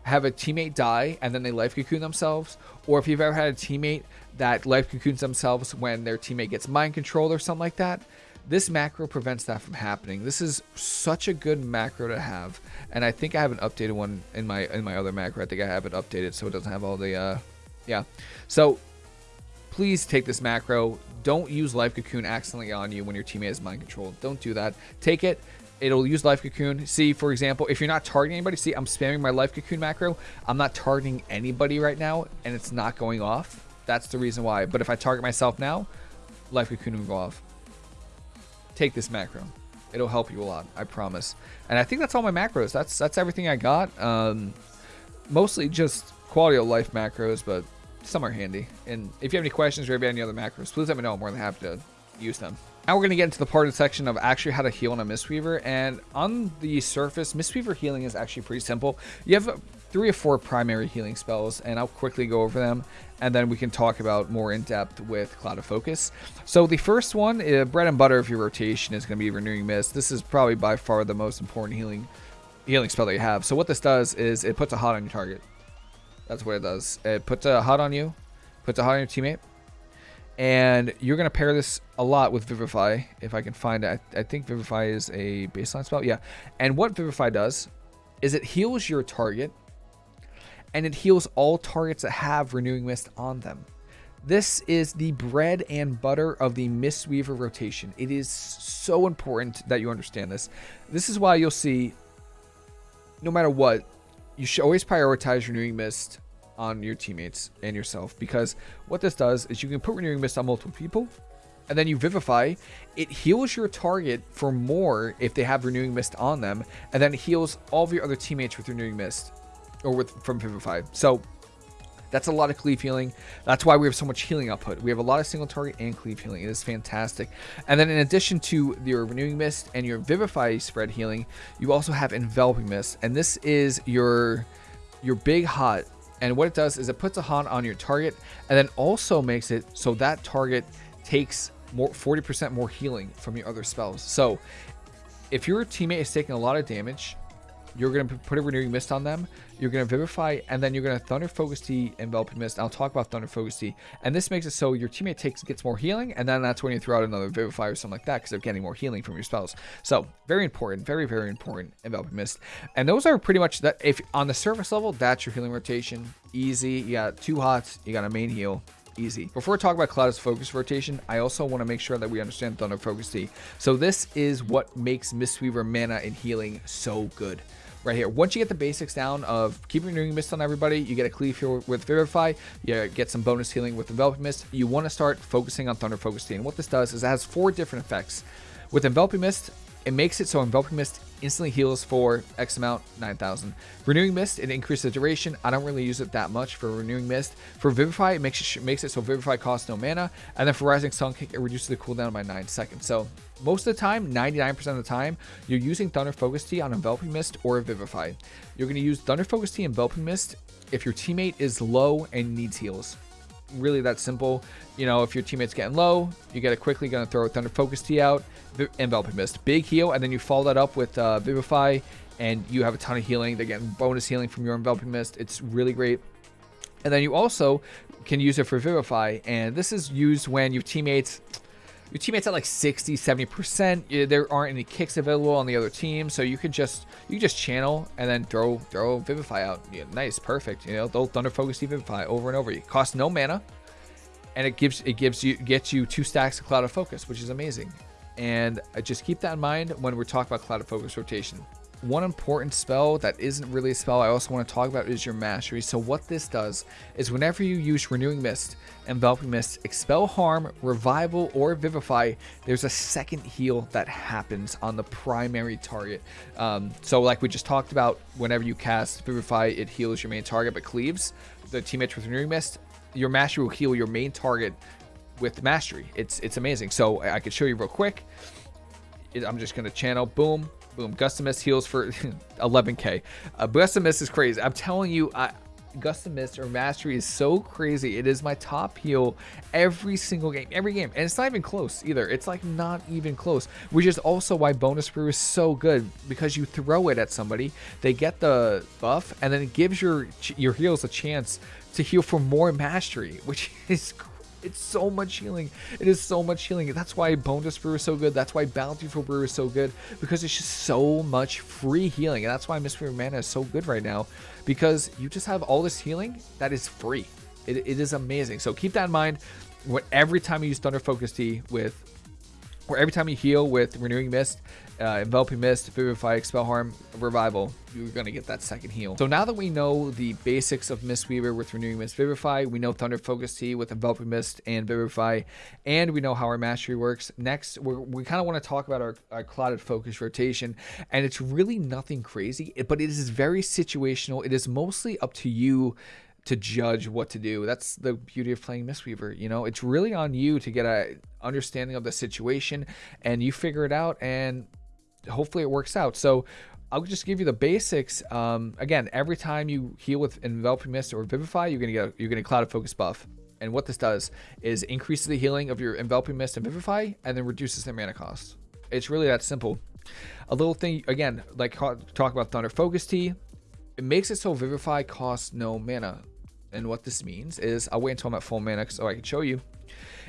have a teammate die and then they life cocoon themselves, or if you've ever had a teammate that life cocoons themselves when their teammate gets mind controlled or something like that, This macro prevents that from happening. This is such a good macro to have, and I think I have an updated one in my in my other macro. I think I have it updated so it doesn't have all the uh, yeah. So please take this macro. Don't use Life Cocoon accidentally on you when your teammate is mind controlled. Don't do that. Take it. It'll use Life Cocoon. See, for example, if you're not targeting anybody, see, I'm spamming my Life Cocoon macro. I'm not targeting anybody right now, and it's not going off. That's the reason why. But if I target myself now, Life Cocoon will go off. Take this macro. It'll help you a lot, I promise. And I think that's all my macros. That's that's everything I got. Um, mostly just quality of life macros, but some are handy. And if you have any questions or any other macros, please let me know. I'm more than happy to use them. Now we're going to get into the part of the section of actually how to heal on a Mistweaver. And on the surface, Mistweaver healing is actually pretty simple. You have three or four primary healing spells, and I'll quickly go over them, and then we can talk about more in depth with Clouded Focus. So the first one, uh, bread and butter of your rotation, is going to be Renewing Mist. This is probably by far the most important healing healing spell that you have. So what this does is it puts a hot on your target. That's what it does. It puts a hot on you, puts a hot on your teammate, and you're going to pair this a lot with Vivify, if I can find it. I, I, think Vivify is a baseline spell. Yeah. And what Vivify does is it heals your target, and it heals all targets that have Renewing Mist on them. This is the bread and butter of the Mistweaver rotation. It is so important that you understand this. This is why you'll see, no matter what, you should always prioritize Renewing Mist on your teammates and yourself because what this does is you can put Renewing Mist on multiple people and then you Vivify. It heals your target for more if they have Renewing Mist on them and then it heals all of your other teammates with Renewing Mist or with from Vivify. So that's a lot of cleave healing. That's why we have so much healing output. We have a lot of single target and cleave healing. It is fantastic. And then in addition to your Renewing Mist and your Vivify spread healing, you also have Enveloping Mist. And this is your your big hot and what it does is it puts a haunt on your target and then also makes it so that target takes more 40% more healing from your other spells. So if your teammate is taking a lot of damage you're going to put a renewing mist on them. You're going to vivify, and then you're going to thunder focus tea, enveloping mist. I'll talk about thunder focus tea. and this makes it so your teammate takes gets more healing, and then that's when you throw out another vivify or something like that because they're getting more healing from your spells. So very important, very very important enveloping mist, and those are pretty much that. If on the surface level, that's your healing rotation. Easy. You got two hots. You got a main heal easy. Before we talk about Cloud's focus rotation, I also want to make sure that we understand Thunder Focus Tea. So this is what makes Mistweaver mana and healing so good right here. Once you get the basics down of keeping renewing mist on everybody, you get a cleave here with Vivify, you get some bonus healing with Enveloping Mist, you want to start focusing on Thunder Focus Tea. And what this does is it has four different effects. With Enveloping Mist, it makes it so Enveloping Mist instantly heals for X amount, 9,000. Renewing Mist, it increases the duration. I don't really use it that much for Renewing Mist. For Vivify, it makes it, makes it so Vivify costs no mana. And then for Rising Sun Kick, it reduces the cooldown by 9 seconds. So most of the time, 99% of the time, you're using Thunder Focus Tea on Enveloping Mist or Vivify. You're going to use Thunder Focus Tea and Enveloping Mist if your teammate is low and needs heals really that simple. You know, if your teammate's getting low, you get it quickly going to throw a Thunder Focus Tea out, Enveloping Mist. Big heal, and then you follow that up with uh, Vivify, and you have a ton of healing. They're getting bonus healing from your Enveloping Mist. It's really great. And then you also can use it for Vivify, and this is used when your teammates your teammates at like 60 70 percent there aren't any kicks available on the other team so you could just you just channel and then throw throw vivify out. Yeah, nice perfect. You know they'll thunder focus vivify over and over. It costs no mana and it gives it gives you gets you two stacks of clouded focus which is amazing. And uh, just keep that in mind when we're talking about clouded focus rotation. One important spell that isn't really a spell I also want to talk about is your mastery. So what this does is whenever you use Renewing Mist, Enveloping Mist, Expel Harm, Revival, or Vivify, there's a second heal that happens on the primary target. Um, so like we just talked about, whenever you cast Vivify, it heals your main target, but cleaves the teammates with Renewing Mist, your mastery will heal your main target with mastery. It's it's amazing. So I could show you real quick. I'm just to channel, boom, Boom. Gust Mist heals for 11k. Uh, Gust Mist is crazy. I'm telling you, I, Gust Mist or Mastery is so crazy. It is my top heal every single game, every game. And it's not even close either. It's like not even close, which is also why Bonedust Brew is so good because you throw it at somebody, they get the buff, and then it gives your your heals a chance to heal for more Mastery, which is It's so much healing. It is so much healing. That's why Bonedust Brew is so good. That's why Bountiful Brew is so good because it's just so much free healing. And that's why Mistweaver Mana is so good right now because you just have all this healing that is free. It, it is amazing. So keep that in mind. When every time you use Thunder Focus Tea with or every time you heal with Renewing Mist, uh, Enveloping Mist, Vivify, Expel Harm, Revival, you're going to get that second heal. So now that we know the basics of Mistweaver with Renewing Mist, Vivify, we know Thunder Focus Tea with Enveloping Mist and Vivify, and we know how our mastery works. Next, we kind of want to talk about our, our Focus rotation, and it's really nothing crazy, but it is very situational. It is mostly up to you to judge what to do. That's the beauty of playing Mistweaver. You know, it's really on you to get a understanding of the situation and you figure it out and hopefully it works out. So I'll just give you the basics. Um, again, every time you heal with enveloping mist or vivify, you're gonna get you're gonna clouded focus buff. And what this does is increases the healing of your enveloping mist and vivify, and then reduces their mana cost. It's really that simple. A little thing again, like talk about Thunder Focus Tea. It makes it so Vivify costs no mana. And what this means is, I'll wait until I'm at full mana so I can show you.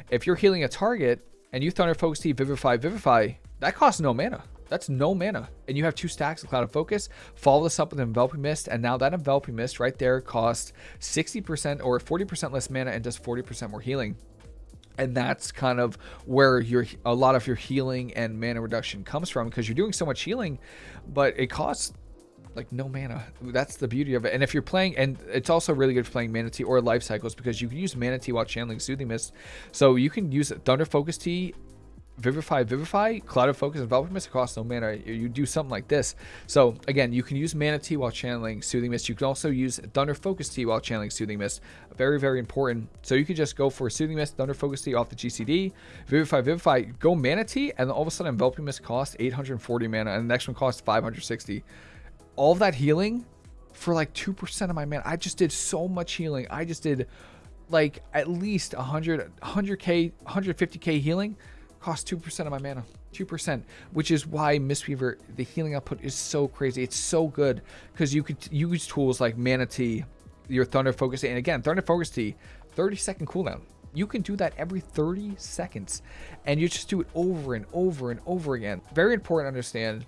If you're healing a target and you Thunder Focus Tea, Vivify, Vivify, that costs no mana. That's no mana. And you have two stacks of Clouded Focus. Follow this up with Enveloping Mist. And now that Enveloping Mist right there costs 60% or 40% less mana and does 40% more healing. And that's kind of where your a lot of your healing and mana reduction comes from because you're doing so much healing, but it costs like no mana. That's the beauty of it. And if you're playing, and it's also really good for playing Mana Tea or Life Cycles because you can use Mana Tea while channeling Soothing Mist. So you can use Thunder Focus Tea, Vivify, Vivify, Clouded Focus, and Enveloping Mist cost no mana. You do something like this. So again, you can use Mana Tea while channeling Soothing Mist. You can also use Thunder Focus Tea while channeling Soothing Mist. Very, very important. So you can just go for Soothing Mist, Thunder Focus Tea off the GCD, Vivify, Vivify, go Mana Tea, and all of a sudden Enveloping Mist costs 840 mana, and the next one costs 560 all that healing for like 2% of my mana. I just did so much healing. I just did like at least 100, 100k, 150k healing cost 2% of my mana. 2%, which is why Mistweaver, the healing output is so crazy. It's so good because you could use tools like Mana Tea, your Thunder Focus, and again, Thunder Focus Tea 30 second cooldown. You can do that every 30 seconds and you just do it over and over and over again. Very important to understand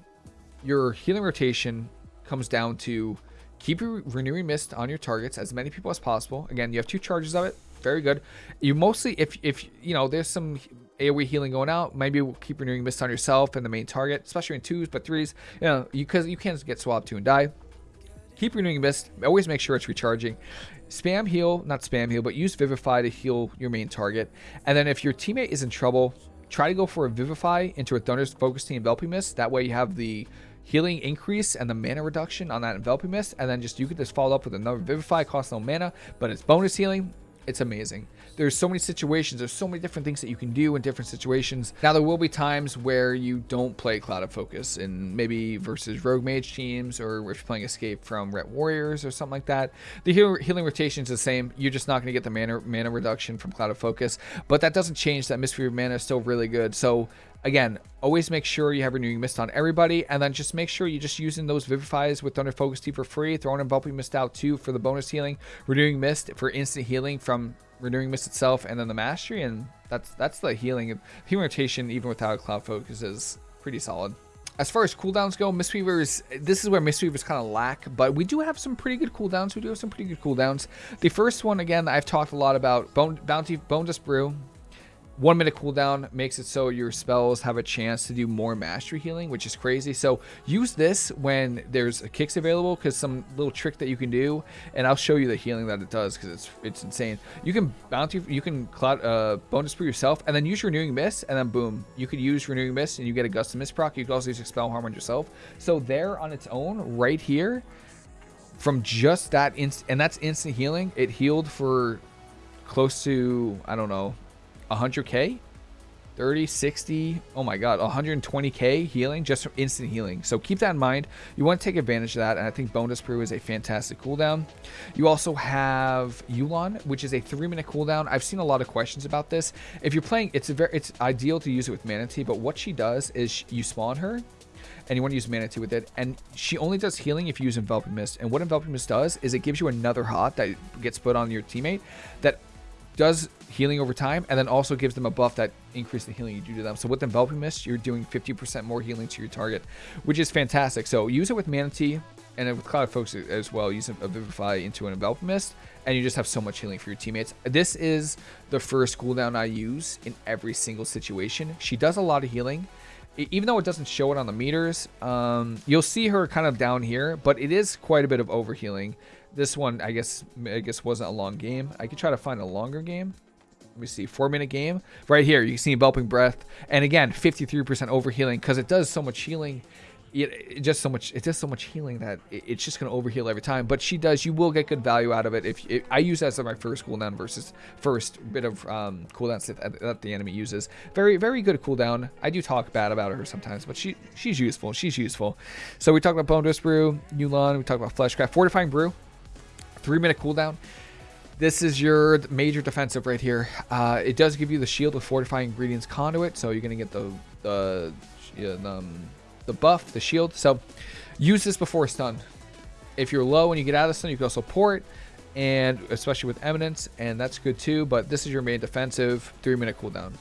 your healing rotation comes down to keep your renewing mist on your targets as many people as possible. Again, you have two charges of it. Very good. You mostly, if if you know, there's some AoE healing going out, maybe we'll keep renewing mist on yourself and the main target, especially in twos, but threes, you know, because you, you can't get swapped to and die. Keep renewing mist. Always make sure it's recharging. Spam heal, not spam heal, but use Vivify to heal your main target. And then if your teammate is in trouble, try to go for a Vivify into a Thunder's Focus Team Enveloping Mist. That way you have the healing increase and the mana reduction on that enveloping mist. And then just you could just follow up with another vivify cost no mana but it's bonus healing. It's amazing there's so many situations there's so many different things that you can do in different situations. Now there will be times where you don't play clouded focus and maybe versus rogue mage teams or if you're playing escape from ret warriors or something like that the heal healing rotation is the same. You're just not going to get the mana mana reduction from clouded focus but that doesn't change that mystery of mana is still really good. So Again, always make sure you have renewing mist on everybody, and then just make sure you're just using those vivifies with Thunder Focus Tea for free, throwing enveloping mist out too for the bonus healing, renewing mist for instant healing from renewing mist itself, and then the mastery, and that's that's the healing. Healing rotation, even without cloud focus, is pretty solid. As far as cooldowns go, mistweavers this is where Mistweavers kind of lack, but we do have some pretty good cooldowns. We do have some pretty good cooldowns. The first one, again, I've talked a lot about Bone, Bounty Bonedust Brew one minute cooldown makes it so your spells have a chance to do more mastery healing, which is crazy. So use this when there's kicks available because some little trick that you can do, and I'll show you the healing that it does because it's it's insane. You can bounty, you can cloud uh, bonus for yourself, and then use your renewing mist, and then boom, you could use renewing mist, and you get a gust of mist proc. You can also use expel harm on yourself. So there on its own, right here, from just that instant, and that's instant healing. It healed for close to I don't know 100k 30 60 oh my god 120k healing just from instant healing so keep that in mind you want to take advantage of that and i think bonedust brew is a fantastic cooldown you also have Yu'lon which is a three minute cooldown i've seen a lot of questions about this if you're playing it's a very it's ideal to use it with mana tea but what she does is you spawn her and you want to use mana tea with it. And she only does healing if you use Enveloping Mist. And what Enveloping Mist does is it gives you another hot that gets put on your teammate that does healing over time and then also gives them a buff that increases the healing you do to them. So with Enveloping Mist, you're doing 50% more healing to your target, which is fantastic. So use it with Mana Tea and with Cloud Folks as well. Use a Vivify into an Enveloping Mist and you just have so much healing for your teammates. This is the first cooldown I use in every single situation. She does a lot of healing even though it doesn't show it on the meters, um, you'll see her kind of down here, but it is quite a bit of overhealing. This one, I guess, I guess wasn't a long game. I could try to find a longer game. Let me see, four minute game. Right here, you can see Enveloping Breath. And again, 53% overhealing because it does so much healing. It, it, just so much, it does so much healing that it, it's just going to overheal every time. But she does, you will get good value out of it. If I use that as my first cooldown versus first bit of um, cooldowns that, that the enemy uses. Very, very good cooldown. I do talk bad about her sometimes, but she she's useful. She's useful. So we talked about Bonedust Brew, Yu'lon, we talked about Fleshcraft, Fortifying Brew three minute cooldown. This is your major defensive right here. Uh, it does give you the shield with fortifying ingredients conduit, so you're gonna get the the um, the buff, the shield. So use this before stun. If you're low and you get out of stun, you can also port, and especially with eminence, and that's good too. But this is your main defensive three minute cooldown.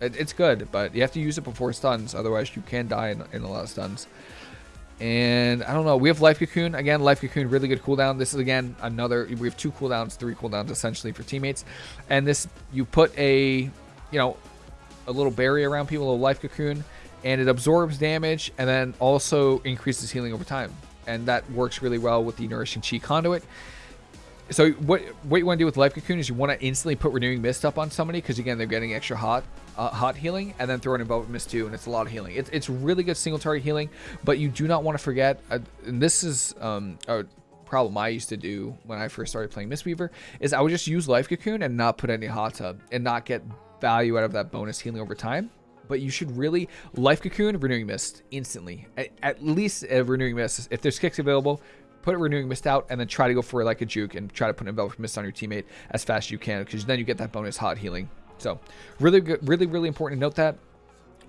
It, it's good, but you have to use it before stuns, otherwise you can die in, in a lot of stuns. And I don't know. We have Life Cocoon. Again, Life Cocoon, really good cooldown. This is, again, another... We have two cooldowns, three cooldowns, essentially, for teammates. And this, you put a, you know, a little barrier around people, a Life Cocoon, and it absorbs damage and then also increases healing over time. And that works really well with the Nourishing Chi Conduit so what what you want to do with life cocoon is you want to instantly put renewing mist up on somebody because again they're getting extra hot uh, hot healing and then throw an enveloping mist too and it's a lot of healing. It's, it's really good single target healing but you do not want to forget uh, and this is um, a problem i used to do when i first started playing mistweaver is i would just use life cocoon and not put any hot tub and not get value out of that bonus healing over time. But you should really life cocoon renewing mist instantly. At, at least a renewing mist if there's kicks available put a renewing mist out, and then try to go for like a juke and try to put an enveloping mist on your teammate as fast as you can, because then you get that bonus hot healing. So really good, really, really important to note that.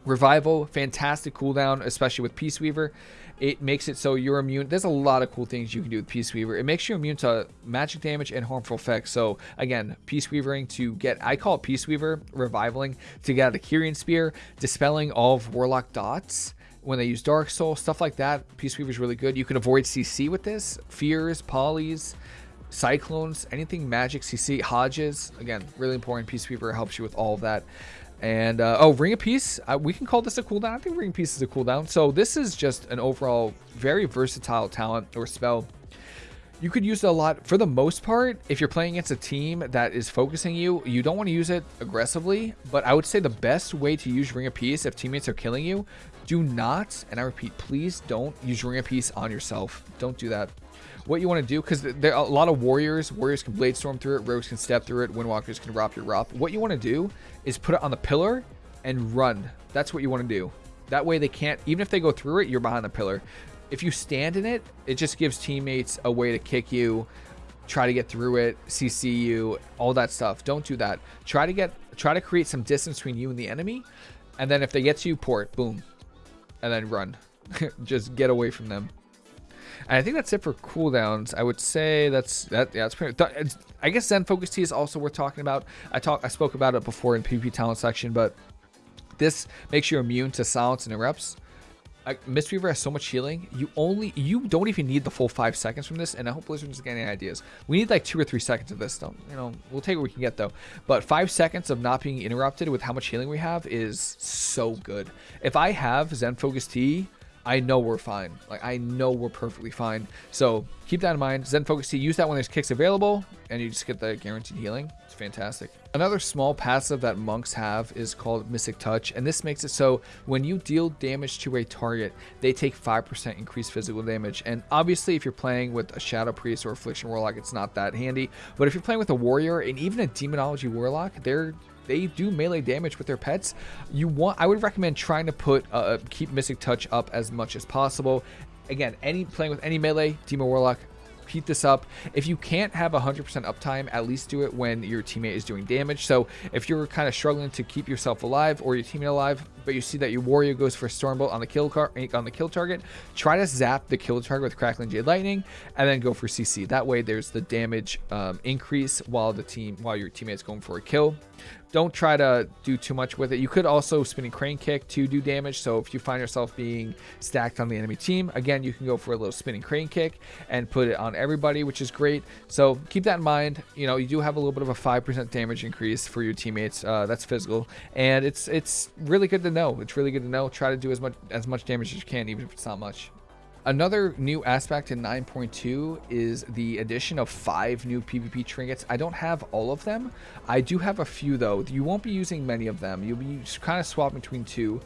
Revival, fantastic cooldown, especially with Peace Weaver. It makes it so you're immune. There's a lot of cool things you can do with Peace Weaver. It makes you immune to magic damage and harmful effects. So again, Peace Weavering to get, I call it Peace Weaver, revivaling to get out the Kyrian Spear, dispelling all of Warlock dots, when they use Dark Soul, stuff like that. Peace Weaver is really good. You can avoid CC with this. Fears, Polys, Cyclones, anything magic, CC, Hodges. Again, really important. Peace Weaver helps you with all of that. And, uh, oh, Ring of Peace. We can call this a cooldown. I think Ring of Peace is a cooldown. So this is just an overall very versatile talent or spell you could use it a lot for the most part if you're playing against a team that is focusing you you don't want to use it aggressively but i would say the best way to use ring of peace if teammates are killing you do not and i repeat please don't use ring of peace on yourself. Don't do that. What you want to do because there are a lot of warriors warriors can blade storm through it rogues can step through it windwalkers can rob your rop what you want to do is put it on the pillar and run. That's what you want to do. That way they can't even if they go through it you're behind the pillar. If you stand in it, it just gives teammates a way to kick you, try to get through it, CC you, all that stuff. Don't do that. Try to get try to create some distance between you and the enemy, and then if they get to you, port, boom, and then run. just get away from them. And I think that's it for cooldowns. I would say that's that. Yeah, it's pretty. I guess Zen Focus Tea is also worth talking about. I talk. I spoke about it before in PvP talent section, but this makes you immune to silence and erupts. Mistweaver has so much healing. You only you don't even need the full five seconds from this, and I hope Blizzard doesn't get any ideas. We need like two or three seconds of this. Don't you know? We'll take what we can get though. But five seconds of not being interrupted with how much healing we have is so good. If I have Zen Focus Tea I know we're fine. Like, I know we're perfectly fine. So keep that in mind. Zen Focus Tea, use that when there's kicks available, and you just get the guaranteed healing. It's fantastic. Another small passive that monks have is called Mystic Touch, and this makes it so when you deal damage to a target, they take 5% increased physical damage. And obviously, if you're playing with a Shadow Priest or Affliction Warlock, it's not that handy. But if you're playing with a Warrior and even a Demonology Warlock, they're they do melee damage with their pets. You want, I would recommend trying to put, uh, uh keep Mystic Touch up as much as possible. Again, any playing with any melee, Demon Warlock, keep this up. If you can't have 100% uptime, at least do it when your teammate is doing damage. So if you're kind of struggling to keep yourself alive or your teammate alive, but you see that your warrior goes for Stormbolt on the kill car on the kill target, try to zap the kill target with Crackling Jade Lightning, and then go for CC. That way, there's the damage um, increase while the team while your teammate's going for a kill don't try to do too much with it. You could also spinning crane kick to do damage. So if you find yourself being stacked on the enemy team, again, you can go for a little spinning crane kick and put it on everybody, which is great. So keep that in mind. You know, you do have a little bit of a 5% damage increase for your teammates. Uh, that's physical. And it's it's really good to know. It's really good to know. Try to do as much as much damage as you can, even if it's not much. Another new aspect in 9.2 is the addition of five new PvP trinkets. I don't have all of them. I do have a few though. You won't be using many of them. You'll be kind of swapping between two.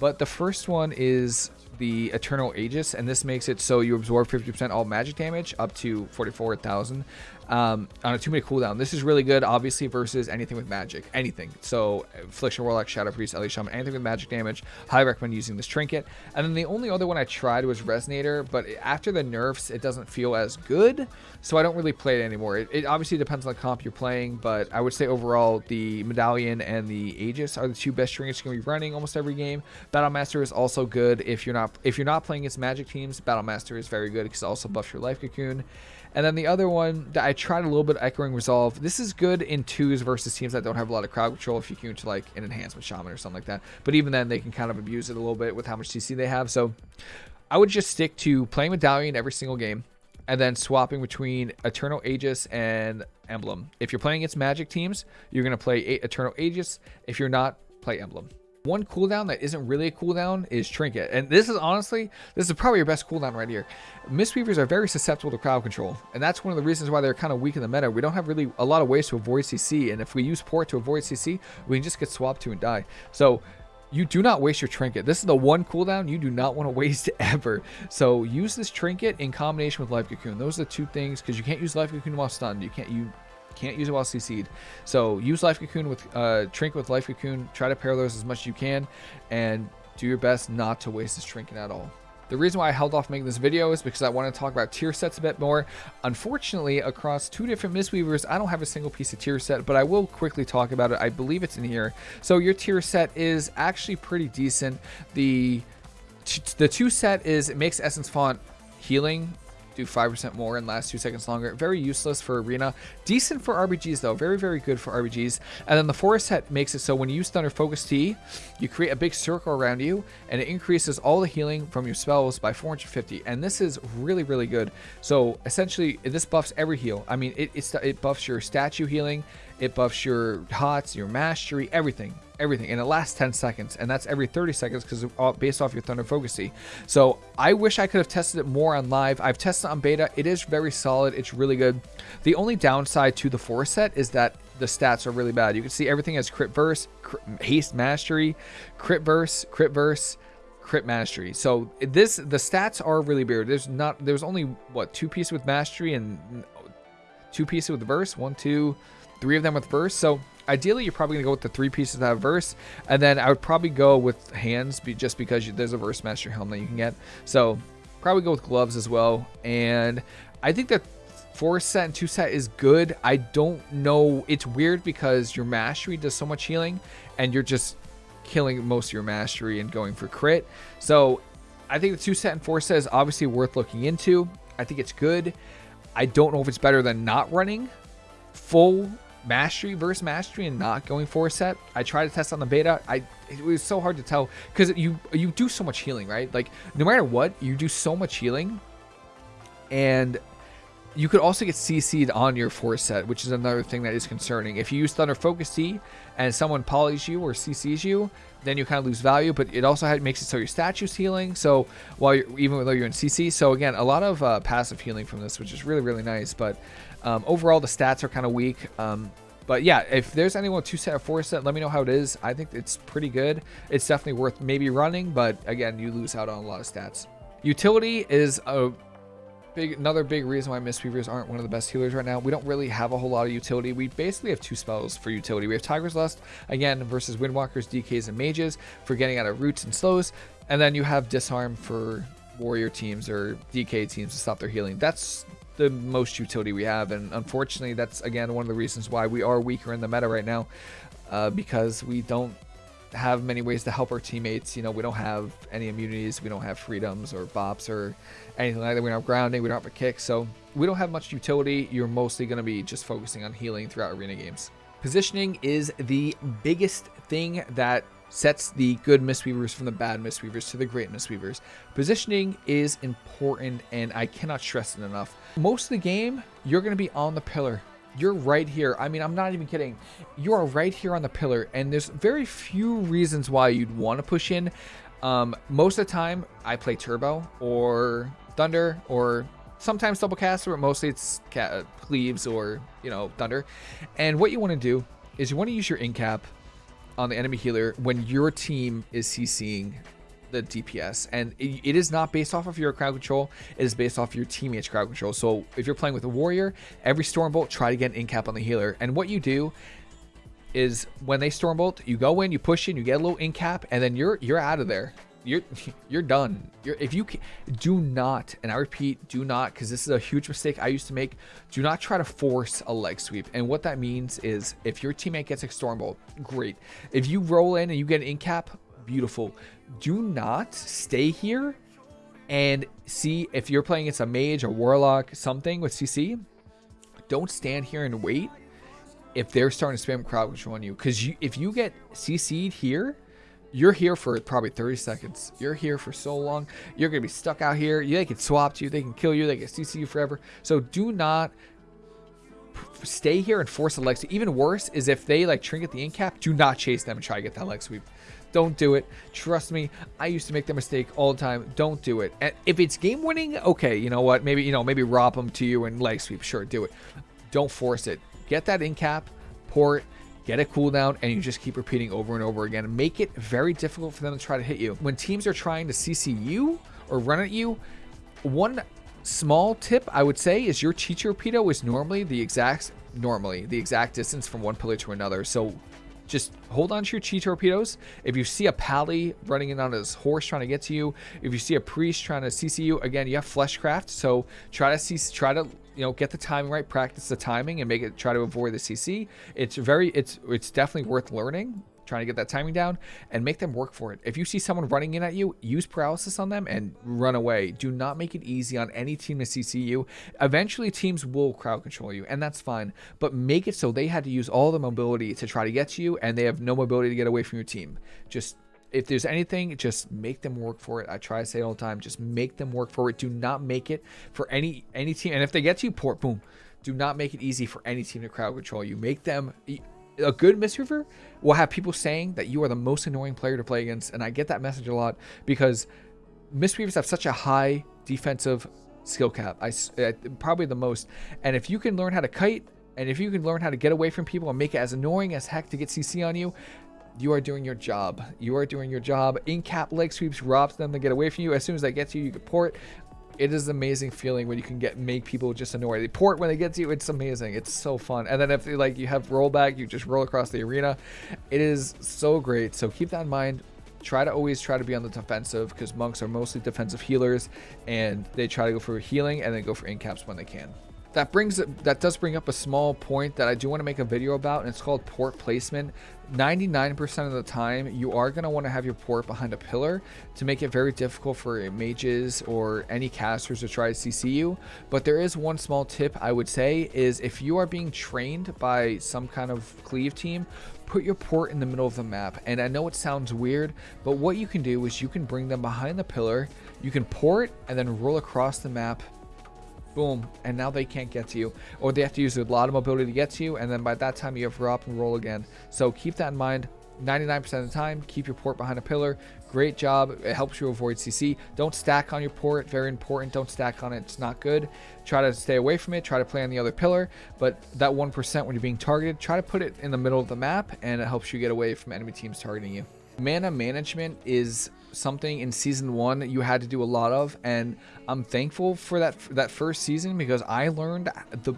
But the first one is the Eternal Aegis, and this makes it so you absorb 50% all magic damage up to 44,000 um, on a two minute cooldown. This is really good, obviously, versus anything with magic. Anything. So, Affliction Warlock, Shadow Priest, Ele Shaman, anything with magic damage. Highly recommend using this trinket. And then the only other one I tried was Resonator, but after the nerfs, it doesn't feel as good. So, I don't really play it anymore. It, it obviously depends on the comp you're playing, but I would say overall, the Medallion and the Aegis are the two best trinkets you're going to be running almost every game. Battlemaster is also good if you're not if you're not playing against magic teams. Battlemaster is very good because it also buffs your life cocoon. And then the other one that I tried a little bit echoing resolve. This is good in twos versus teams that don't have a lot of crowd control if you can to like an enhancement shaman or something like that. But even then they can kind of abuse it a little bit with how much CC they have. So I would just stick to playing Medallion every single game and then swapping between Eternal Aegis and Emblem. If you're playing against magic teams, you're going to play Eternal Aegis. If you're not, play Emblem. One cooldown that isn't really a cooldown is Trinket. And this is honestly, this is probably your best cooldown right here. Mistweavers are very susceptible to crowd control. And that's one of the reasons why they're kind of weak in the meta. We don't have really a lot of ways to avoid CC. And if we use port to avoid CC, we can just get swapped to and die. So you do not waste your trinket. This is the one cooldown you do not want to waste ever. So use this trinket in combination with life cocoon. Those are the two things because you can't use life cocoon while stunned. You can't you can't use it while CC'd. So use Life Cocoon with uh, Trinket with Life Cocoon. Try to pair those as much as you can, and do your best not to waste this Trinket at all. The reason why I held off making this video is because I want to talk about tier sets a bit more. Unfortunately, across two different Mistweavers, I don't have a single piece of tier set, but I will quickly talk about it. I believe it's in here. So your tier set is actually pretty decent. The the two set is it makes Essence Font healing do 5% more and last 2 seconds longer. Very useless for Arena. Decent for RBGs though. Very, very good for RBGs. And then the Forest Set makes it so when you use Thunder Focus Tea, you create a big circle around you and it increases all the healing from your spells by 450. And this is really, really good. So essentially, this buffs every heal. I mean, it, it buffs your statue healing. It buffs your HOTS, your mastery, everything everything and it lasts 10 seconds and that's every 30 seconds because uh, based off your thunder focus tea so i wish i could have tested it more on live. I've tested on beta. It is very solid. It's really good. The only downside to the four set is that the stats are really bad. You can see everything has crit verse crit, haste mastery crit verse crit verse crit mastery. So this the stats are really weird. There's not there's only what two pieces with mastery and two pieces with verse? One two three of them with verse. So ideally you're probably gonna go with the three pieces that have verse. And then i would probably go with hands just because there's a verse master helm that you can get. So probably go with gloves as well. And i think that four set and two set is good. I don't know. It's weird because your mastery does so much healing and you're just killing most of your mastery and going for crit. So i think the two set and four set is obviously worth looking into. I think it's good. I don't know if it's better than not running full mastery versus mastery and not going for a set. I tried to test on the beta. I it was so hard to tell because you you do so much healing, right? Like no matter what, you do so much healing, and you could also get CC'd on your force set, which is another thing that is concerning. If you use Thunder Focus Tea and someone polys you or CCs you, then you kind of lose value. But it also makes it so your statue's healing. So while you're even though you're in CC, so again, a lot of uh, passive healing from this, which is really really nice. But um, overall, the stats are kind of weak. Um, but yeah, if there's anyone two set or four set, let me know how it is. I think it's pretty good. It's definitely worth maybe running, but again, you lose out on a lot of stats. Utility is a big another big reason why Mistweavers aren't one of the best healers right now. We don't really have a whole lot of utility. We basically have two spells for utility. We have Tiger's Lust, again, versus Windwalkers, DKs, and Mages for getting out of roots and slows. And then you have Disarm for warrior teams or DK teams to stop their healing. That's the most utility we have. And unfortunately, that's again one of the reasons why we are weaker in the meta right now, uh, because we don't have many ways to help our teammates. You know, we don't have any immunities, we don't have freedoms or bops or anything like that. We don't have grounding, we don't have a kick, so we don't have much utility. You're mostly going to be just focusing on healing throughout arena games. Positioning is the biggest thing that sets the good Mistweavers from the bad Mistweavers to the great Mistweavers. Positioning is important, and I cannot stress it enough. Most of the game, you're going to be on the pillar. You're right here. I mean, I'm not even kidding. You are right here on the pillar, and there's very few reasons why you'd want to push in. Um, most of the time, I play Turbo or Thunder or sometimes double caster, but mostly it's Cleaves or, you know, Thunder. And what you want to do is you want to use your incap on the enemy healer when your team is CCing the DPS. And it, it is not based off of your crowd control. It is based off your teammates' crowd control. So if you're playing with a warrior, every Stormbolt, try to get an incap on the healer. And what you do is when they Stormbolt, you go in, you push in, you get a little incap, and then you're you're out of there you're you're done. You're, if you can, do not, and I repeat, do not, because this is a huge mistake I used to make. Do not try to force a leg sweep, and what that means is if your teammate gets a stormbolt, great. If you roll in and you get an in cap, beautiful. Do not stay here and see if you're playing against a mage, a warlock, something with CC. Don't stand here and wait if they're starting to spam crowd control on you, because if you get CC'd here you're here for probably 30 seconds. You're here for so long. You're going to be stuck out here. They can swap you. They can kill you. They can CC you forever. So do not stay here and force a leg sweep. Even worse is if they like trinket the incap, do not chase them and try to get that leg sweep. Don't do it. Trust me, I used to make that mistake all the time. Don't do it. And if it's game winning, okay, you know what? Maybe, you know, maybe rob them to you and leg sweep. Sure, do it. Don't force it. Get that incap, port, get a cooldown, and you just keep repeating over and over again. Make it very difficult for them to try to hit you. When teams are trying to CC you or run at you, one small tip I would say is your Chi Torpedo is normally the exact normally the exact distance from one pillar to another. So just hold on to your chi torpedoes. If you see a pally running in on his horse trying to get to you, if you see a priest trying to CC you, again, you have fleshcraft, so try to see, try to you know get the timing right, practice the timing, and make it try to avoid the CC. It's very, it's it's definitely worth learning trying to get that timing down and make them work for it. If you see someone running in at you, use paralysis on them and run away. Do not make it easy on any team to CC you. Eventually, teams will crowd control you, and that's fine. But make it so they had to use all the mobility to try to get to you, and they have no mobility to get away from your team. Just if there's anything, just make them work for it. I try to say all the time. Just make them work for it. Do not make it for any any team. And if they get to you, port boom. Do not make it easy for any team to crowd control you. Make them a good Mistweaver will have people saying that you are the most annoying player to play against, and I get that message a lot because Mistweavers have such a high defensive skill cap. I uh, probably the most, and if you can learn how to kite, and if you can learn how to get away from people and make it as annoying as heck to get CC on you, you are doing your job. You are doing your job. In cap leg sweeps robs them to get away from you. As soon as they get to you, you can port it is an amazing feeling when you can get make people just annoyed. They port when they get to you, it's amazing. It's so fun. And then if they, like you have rollback, you just roll across the arena. It is so great. So keep that in mind. Try to always try to be on the defensive because monks are mostly defensive healers and they try to go for healing and then go for incaps when they can that brings that does bring up a small point that I do want to make a video about and it's called port placement 99% of the time you are going to want to have your port behind a pillar to make it very difficult for mages or any casters to try to CC you. But there is one small tip I would say is if you are being trained by some kind of cleave team put your port in the middle of the map. And I know it sounds weird but what you can do is you can bring them behind the pillar you can port and then roll across the map boom, and now they can't get to you. Or they have to use a lot of mobility to get to you, and then by that time you have up and roll again. So keep that in mind. 99% of the time, keep your port behind a pillar. Great job. It helps you avoid CC. Don't stack on your port. Very important. Don't stack on it. It's not good. Try to stay away from it. Try to play on the other pillar. But that 1% when you're being targeted, try to put it in the middle of the map, and it helps you get away from enemy teams targeting you. Mana management is something in season one that you had to do a lot of, and I'm thankful for that that first season because I learned the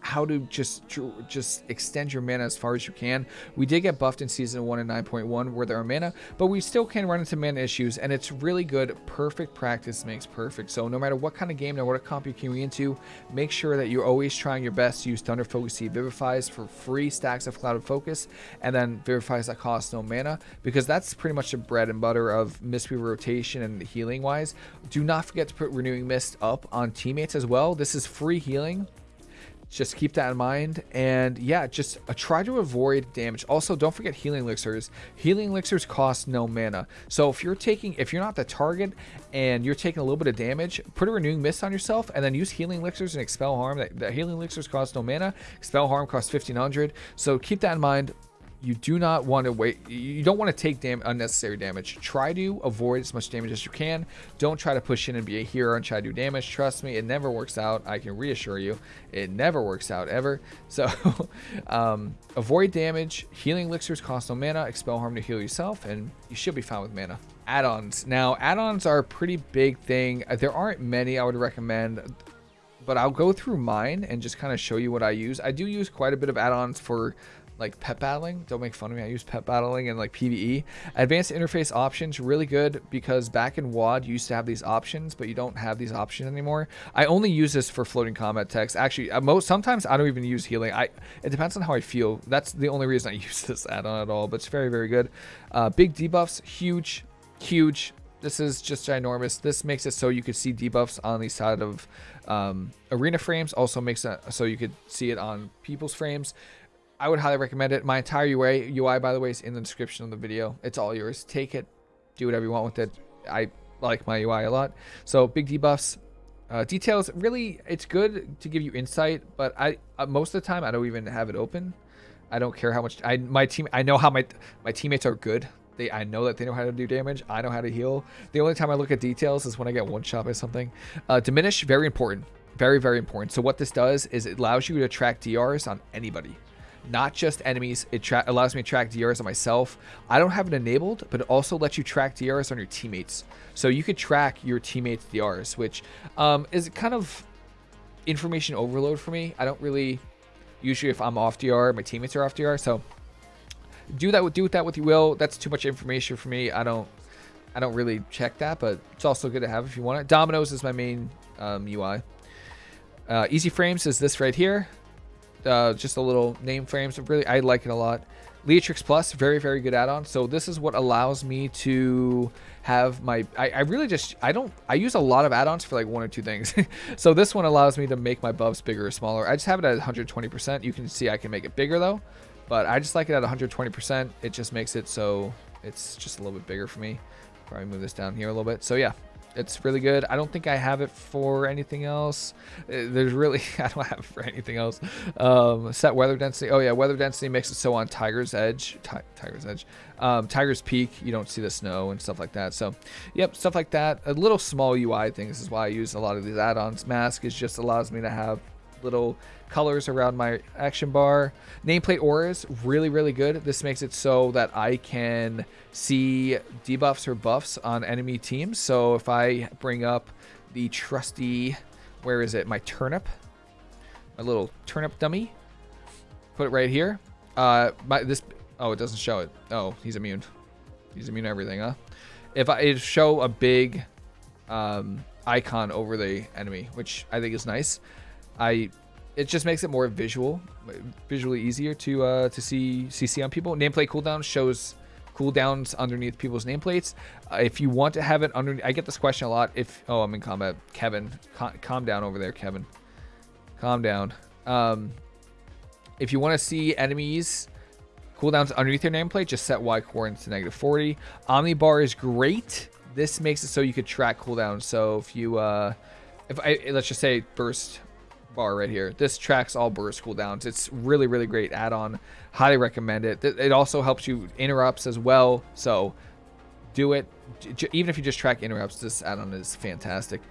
how to just just extend your mana as far as you can. We did get buffed in season 1 and 9.1 where there are mana, but we still can run into mana issues and it's really good. Perfect practice makes perfect. So no matter what kind of game, no matter what comp you can into, make sure that you're always trying your best to use Thunder Focus Seed Vivifies for free stacks of Clouded Focus and then Vivifies that cost no mana because that's pretty much the bread and butter of Mistweaver rotation and healing wise. Do not forget to put Renewing Mist up on teammates as well. This is free healing just keep that in mind. And yeah just uh, try to avoid damage. Also don't forget healing elixirs. Healing elixirs cost no mana. So if you're taking if you're not the target and you're taking a little bit of damage put a renewing mist on yourself and then use healing elixirs and expel harm. That, that healing elixirs cost no mana. Expel harm costs 1500 so keep that in mind you do not want to wait you don't want to take dam unnecessary damage. Try to avoid as much damage as you can. Don't try to push in and be a hero and try to do damage. Trust me it never works out. I can reassure you it never works out ever. So um, avoid damage. Healing elixirs cost no mana. Expel harm to heal yourself and you should be fine with mana. Add-ons. Now add-ons are a pretty big thing. There aren't many i would recommend but I'll go through mine and just kind of show you what I use. I do use quite a bit of add-ons for like pet battling. Don't make fun of me. I use pet battling and like PvE. Advanced interface options really good because back in WoD you used to have these options, but you don't have these options anymore. I only use this for floating combat text. Actually, most sometimes I don't even use healing. I it depends on how I feel. That's the only reason I use this add-on at all. But it's very very good. Uh, big debuffs, huge, huge. This is just ginormous. This makes it so you could see debuffs on the side of um, arena frames. Also makes it so you could see it on people's frames. I would highly recommend it. My entire UI, UI, by the way, is in the description of the video. It's all yours. Take it, do whatever you want with it. I like my UI a lot. So big debuffs, uh, details. Really, it's good to give you insight, but I uh, most of the time I don't even have it open. I don't care how much I my team. I know how my my teammates are good. They I know that they know how to do damage. I know how to heal. The only time I look at details is when I get one shot by something. Uh, diminish very important. Very very important. So what this does is it allows you to track DRs on anybody not just enemies. It allows me to track DRs on myself. I don't have it enabled, but it also lets you track DRs on your teammates. So you could track your teammates' DRs, which um, is kind of information overload for me. I don't really, usually if I'm off DR, my teammates are off DR. So do that, with do with that what you will. That's too much information for me. I don't, I don't really check that, but it's also good to have if you want it. Dominos is my main um, UI. Uh, Easy Frames is this right here uh, just a little name frames. Really, I like it a lot. Leatrix Plus, very, very good add-on. So this is what allows me to have my, I, I really just, I don't, I use a lot of add-ons for like one or two things. so this one allows me to make my buffs bigger or smaller. I just have it at 120%. You can see I can make it bigger though, but I just like it at 120%. It just makes it so it's just a little bit bigger for me. Probably move this down here a little bit. So yeah, it's really good. I don't think I have it for anything else. Uh, there's really, I don't have it for anything else. Um, set weather density. Oh yeah, weather density makes it so on Tiger's Edge, Tiger's Edge, um, Tiger's Peak, you don't see the snow and stuff like that. So, yep, stuff like that. A little small UI things is why I use a lot of these add-ons. Masque is just allows me to have little colors around my action bar. Nameplate auras, really, really good. This makes it so that I can see debuffs or buffs on enemy teams. So if I bring up the trusty, where is it? My turnip, my little turnip dummy. Put it right here. Uh, my this. Oh, it doesn't show it. Oh, he's immune. He's immune to everything, huh? If I show a big um, icon over the enemy, which I think is nice. I it just makes it more visual, visually easier to uh, to see CC on people. Nameplate cooldown shows cooldowns underneath people's nameplates. Uh, if you want to have it underneath, I get this question a lot. If oh, I'm in combat, Kevin, cal calm down over there, Kevin. Calm down. Um, if you want to see enemies cooldowns underneath your nameplate, just set Y coordinates to negative 40. Omnibar is great. This makes it so you could track cooldowns. So if you, uh, if I let's just say burst bar right here. This tracks all burst cooldowns. It's really, really great add-on. Highly recommend it. It also helps you interrupts as well. So do it. Even if you just track interrupts, this add-on is fantastic.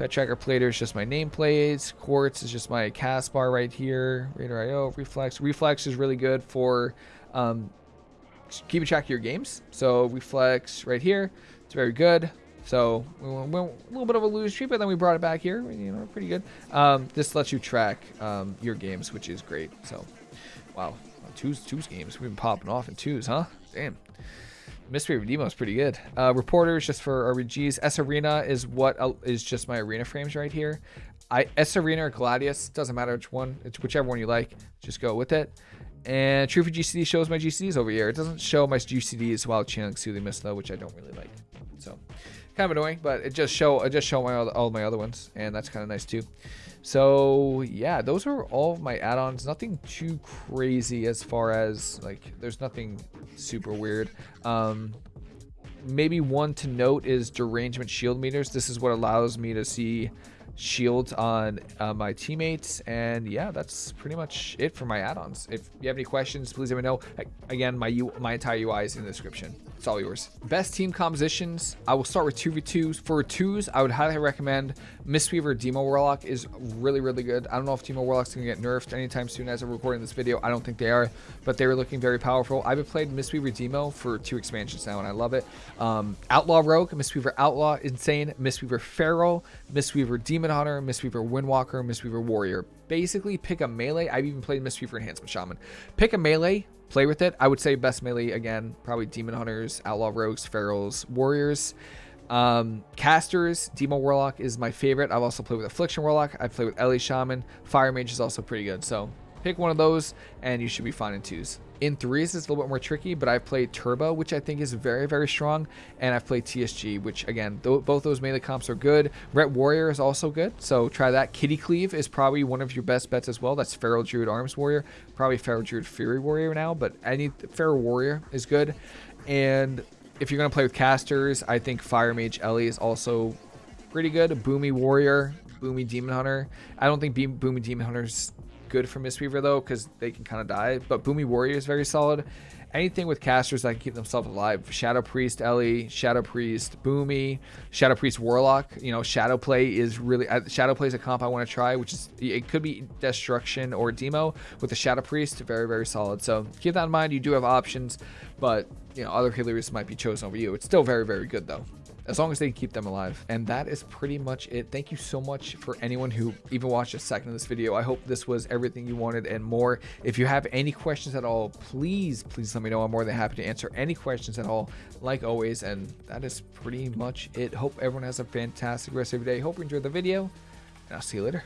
Pet Tracker Plater is just my nameplates. Quartz is just my cast bar right here. Raider.IO, Reflex. Reflex is really good for um, keeping track of your games. So Reflex right here. It's very good. So we went a little bit of a lose streak, but then we brought it back here. You know, pretty good. Um, this lets you track um, your games, which is great. So, wow, twos twos games. We've been popping off in twos, huh? Damn. Mystery Demo is pretty good. Uh, reporters just for RBGs. sArena is what uh, is just my arena frames right here. I sArena or Gladius doesn't matter which one. It's whichever one you like. Just go with it. And TrufiGCD shows my GCDs over here. It doesn't show my GCDs while channeling Soothing Mist though, which I don't really like. So kind of annoying, but it just show it just show my all my other ones, and that's kind of nice too. So yeah, those are all my add-ons. Nothing too crazy as far as like there's nothing super weird. Um, maybe one to note is Derangement Shield Monitor. This is what allows me to see shields on uh, my teammates and yeah that's pretty much it for my add-ons if you have any questions please let me know again my U my entire ui is in the description it's all yours. Best team compositions i will start with 2v2s for twos i would highly recommend mistweaver demo warlock is really really good. I don't know if demo warlock's gonna get nerfed anytime soon as i'm recording this video. I don't think they are but they were looking very powerful. I've played mistweaver demo for two expansions now and i love it. Um, outlaw rogue mistweaver outlaw insane. Mistweaver feral mistweaver Demon Hunter, Mistweaver Windwalker, Mistweaver Warrior. Basically, pick a melee. I've even played Mistweaver Enhancement Shaman. Pick a melee, play with it. I would say best melee, again, probably Demon Hunters, Outlaw Rogues, Ferals, Warriors. Um, casters, Demo Warlock is my favorite. I've also played with Affliction Warlock. I play with Ele Shaman. Fire Mage is also pretty good. So pick one of those and you should be fine in twos. In threes, it's a little bit more tricky, but I've played Turbo, which I think is very, very strong, and I've played TSG, which again, th both those melee comps are good. Ret Warrior is also good, so try that. Kitty Cleave is probably one of your best bets as well. That's Feral Druid Arms Warrior, probably Feral Druid Fury Warrior now, but any Feral Warrior is good. And if you're gonna play with casters, I think Fire Mage Ele is also pretty good. Boomy Warrior, Boomy Demon Hunter. I don't think Boomy Demon Hunter's good for Mistweaver though, because they can kind of die. But Boomy Warrior is very solid. Anything with casters that can keep themselves alive. Shadow Priest Ele, Shadow Priest Boomy, Shadow Priest Warlock. You know, Shadow Play is really uh, Shadow Play is a comp I want to try, which is it could be Destruction or Demo with the Shadow Priest. Very very solid. So keep that in mind. You do have options, but you know other healers might be chosen over you. It's still very very good though as long as they keep them alive. And that is pretty much it. Thank you so much for anyone who even watched a second of this video. I hope this was everything you wanted and more. If you have any questions at all, please, please let me know. I'm more than happy to answer any questions at all, like always. And that is pretty much it. Hope everyone has a fantastic rest of your day. Hope you enjoyed the video, and I'll see you later.